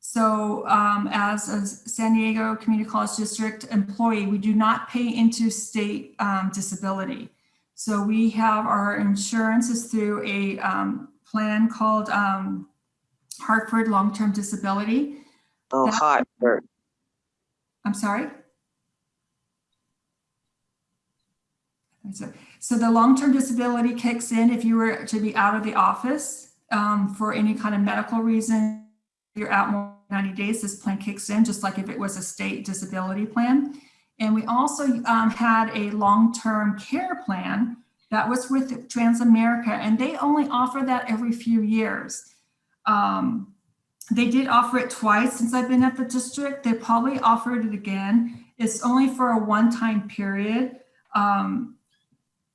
So um, as a San Diego Community College District employee, we do not pay into state um, disability. So we have our insurance is through a um, plan called um, Hartford Long-Term Disability. Oh, That- Hartford. I'm sorry? So- the long-term disability kicks in if you were to be out of the office um, for any kind of medical reason. You're out more than 90 days, this plan kicks in, just like if it was a state disability plan. And we also um, had a long-term care plan that was with Transamerica, and they only offer that every few years. Um, they did offer it twice since I've been at the district. They probably offered it again. It's only for a one-time period. Um,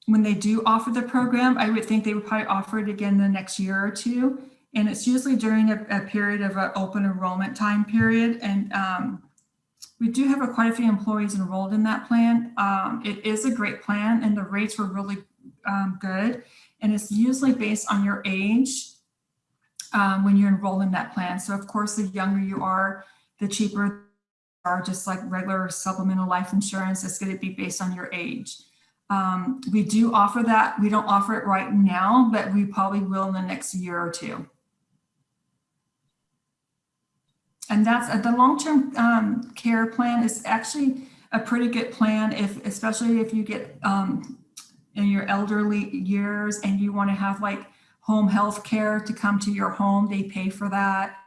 when they do offer the program, I would think they would probably offer it again the next year or two. And it's usually during a, a period of an open enrollment time period. And um, we do have a, quite a few employees enrolled in that plan. Um, it is a great plan and the rates were really um, good. And it's usually based on your age um, when you're enrolled in that plan. So of course, the younger you are, the cheaper are just like regular supplemental life insurance. It's going to be based on your age. Um, we do offer that. We don't offer it right now, but we probably will in the next year or two. And that's uh, the long-term um, care plan is actually a pretty good plan if, especially if you get um, in your elderly years and you want to have like home health care to come to your home, they pay for that.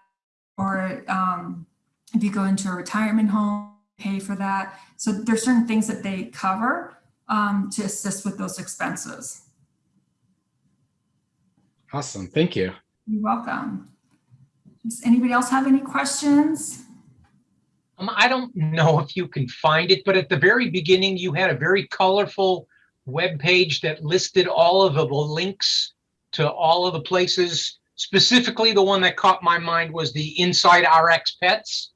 Or um, if you go into a retirement home, pay for that. So there's certain things that they cover um, to assist with those expenses. Awesome, thank you. You're welcome. Does anybody else have any questions? Um, I don't know if you can find it, but at the very beginning, you had a very colorful web page that listed all of the links to all of the places. Specifically, the one that caught my mind was the Inside RX Pets.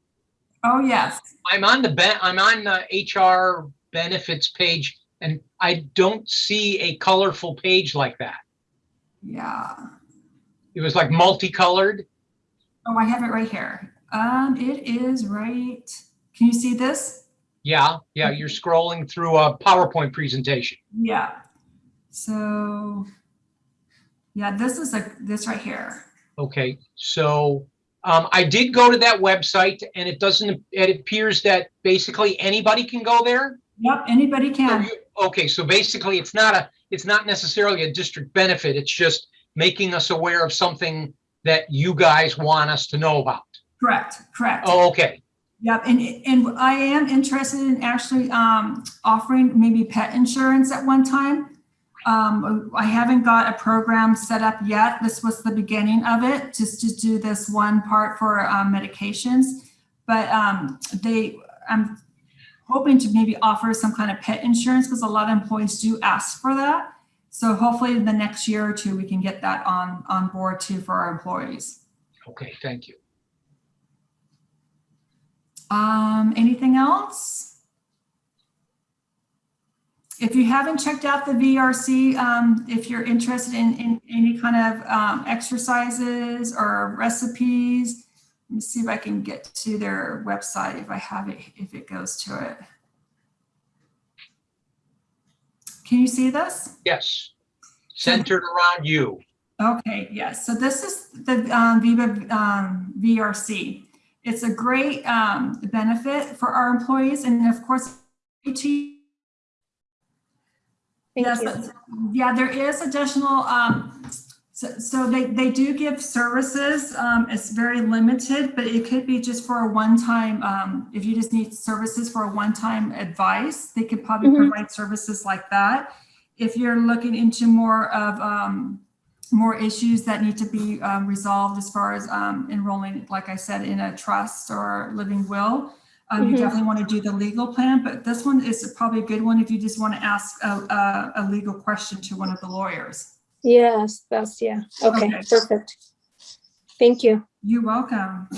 Oh, yes. I'm on the ben, I'm on the HR benefits page, and I don't see a colorful page like that. Yeah. It was like multicolored. Oh, I have it right here. Um, it is right. Can you see this? Yeah, yeah, you're scrolling through a PowerPoint presentation. Yeah. So, yeah, this is a this right here. Okay, so um, I did go to that website and it doesn't, it appears that basically anybody can go there. Yep, anybody So can. you- Okay, so basically it's not a, it's not necessarily a district benefit. It's just making us aware of something that you guys want us to know about. Correct, correct. Oh, okay, Yep, and, and I am interested in actually um, offering maybe pet insurance at one time. Um, I haven't got a program set up yet. This was the beginning of it, just to do this one part for um, medications. But um, they, I'm hoping to maybe offer some kind of pet insurance because a lot of employees do ask for that. So hopefully in the next year or two, we can get that on, on board too for our employees. okay, thank you. Um, anything else? If you haven't checked out the VRC, um, if you're interested in, in any kind of um, exercises or recipes, let me see if I can get to their website if I have it, if it goes to it. Can you see this? Yes, centered around you. Okay, yes. So this is the um, VEBA um, VRC. It's a great um, benefit for our employees, and of course, Thank Yes, you. but- yeah, there is additional um, So, so they, they do give services. Um, it's very limited, but it could be just for a one-time, um, if you just need services for a one-time advice, they could probably Mhm. provide services like that. If you're looking into more of, um, more issues that need to be, um, resolved as far as, um, enrolling, like I said, in a trust or living will, um, you Mhm. definitely want to do the legal plan, but this one is probably a good one if you just want to ask a, a, a legal question to one of the lawyers. Yes, that's, yeah. Okay, Okay. perfect. Thank you. You're welcome.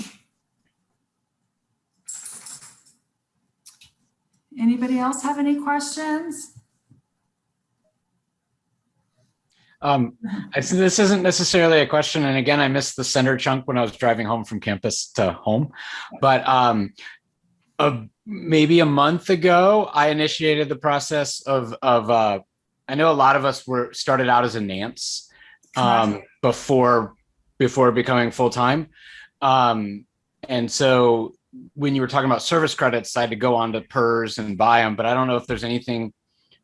Anybody else have any questions? Um, I see this isn't necessarily a question, and again, I missed the center chunk when I was driving home from campus to home. But um, uh, maybe a month ago, I initiated the process of of uh, I know a lot of us were started out as a Nance um, before before becoming full time, um, and so when you were talking about service credits, I had to go on to PERS and buy them. But I don't know if there's anything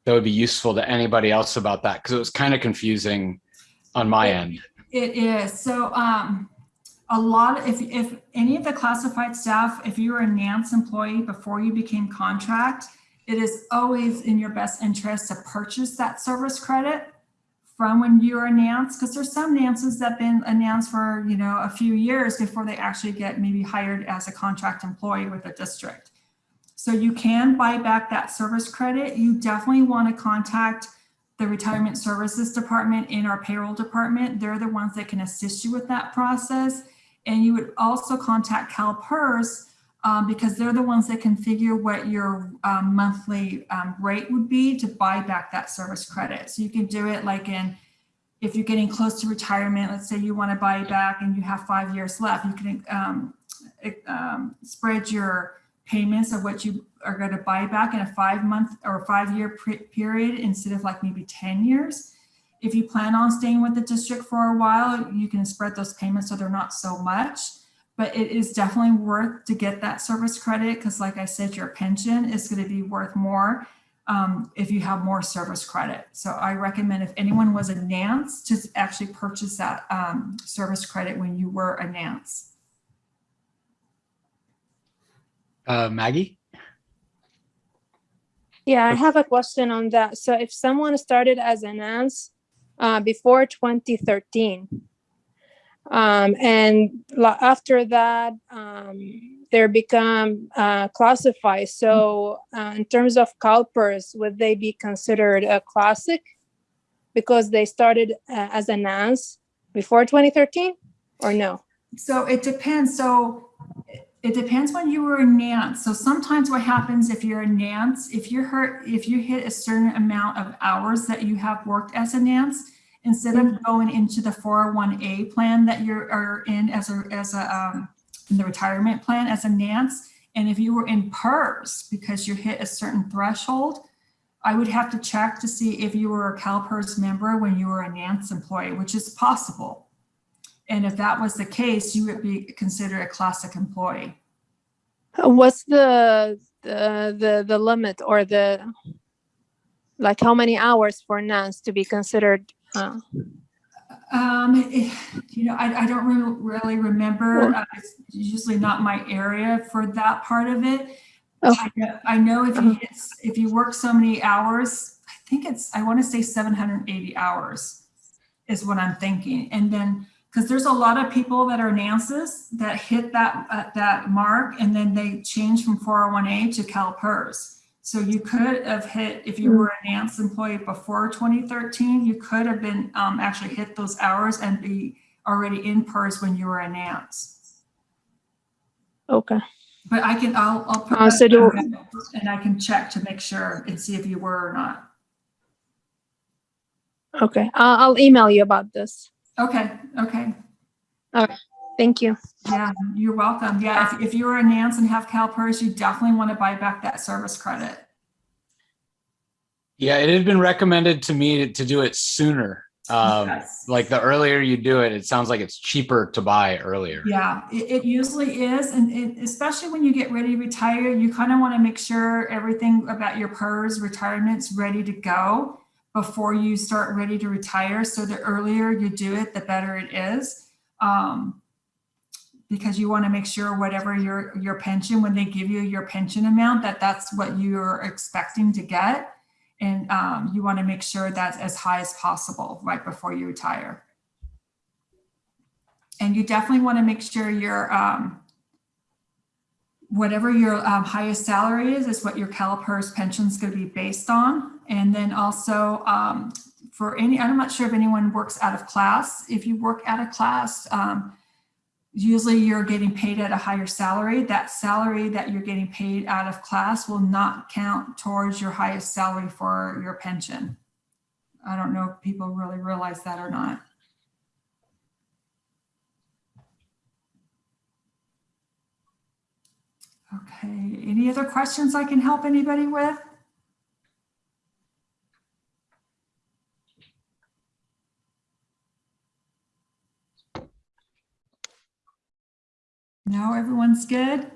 that would be useful to anybody else about that because it was kind of confusing on my end. It is. So um, a lot, if, if any of the classified staff, if you were a NANCE employee before you became contract, it is always in your best interest to purchase that service credit from when you're a NANCE because there's some NANCEs that have been a NANCE for, you know, a few years before they actually get maybe hired as a contract employee with a district. So you can buy back that service credit. You definitely want to contact the Retirement Services Department in our payroll department. They're the ones that can assist you with that process. And you would also contact CalPERS um, because they're the ones that configure what your um, monthly um, rate would be to buy back that service credit. So you can do it like in, if you're getting close to retirement, let's say you want to buy back and you have five years left, you can um, um, spread your payments of what you are going to buy back in a five month or five year period instead of like maybe 10 years. If you plan on staying with the district for a while, you can spread those payments so they're not so much. But it is definitely worth to get that service credit because like I said, your pension is going to be worth more um, if you have more service credit. So I recommend if anyone was a NANCE to actually purchase that um, service credit when you were a NANCE. Uh, Maggie? Yeah, I have a question on that. So if someone started as a ANS uh, before 2013, um, and after that, um, they become uh, classified. So uh, in terms of CalPERS, would they be considered a classic because they started uh, as a ANS before 2013 or no? So it depends. So it depends when you were a Nance. So sometimes what happens if you're a Nance, if you're hurt, if you hit a certain amount of hours that you have worked as a Nance, instead of going into the 401a plan that you're in as a as a um, in the retirement plan as a Nance, and if you were in PERS because you hit a certain threshold, I would have to check to see if you were a CalPERS member when you were a Nance employee, which is possible. And if that was the case, you would be considered a classic employee. What's the the the, the limit or the like how many hours for NANS to be considered? Um, eh, you know, I, I don't re- really remember. Uh, it's usually not my area for that part of it. Okay. I know- I know if you hit, if you work so many hours, I think it's I want to say 780 hours is what I'm thinking. And then because there's a lot of people that are NANCES that hit that uh, that mark and then they change from 401a to CalPERS. So you could have hit, if you were a NANCE employee before 2013, you could have been um, actually hit those hours and be already in PERS when you were a NANCE. okay. But I can, I'll, I'll put Uh, so do- and I can check to make sure and see if you were or not. Okay. I'll, I'll email you about this. Okay, okay. Thank you. Yeah, you're welcome. Yeah, if, if you're a NANCE and have CalPERS, you definitely want to buy back that service credit. Yeah, it had been recommended to me to do it sooner. Um, Yes. like the earlier you do it, it sounds like it's cheaper to buy earlier. Yeah, it, it usually is. And it, especially when you get ready to retire, you kind of want to make sure everything about your PERS retirement's ready to go. before you start ready to retire. So the earlier you do it, the better it is. Um, because you want to make sure whatever your, your pension, when they give you your pension amount, that that's what you're expecting to get. And um, you want to make sure that's as high as possible right before you retire. And you definitely want to make sure your, um, whatever your um, highest salary is, is what your CalPERS pension is going to be based on. And then also um, for any, I'm not sure if anyone works out of class. If you work out of class, um, usually you're getting paid at a higher salary. That salary that you're getting paid out of class will not count towards your highest salary for your pension. I don't know if people really realize that or not. Okay, any other questions I can help anybody with? No, everyone's good?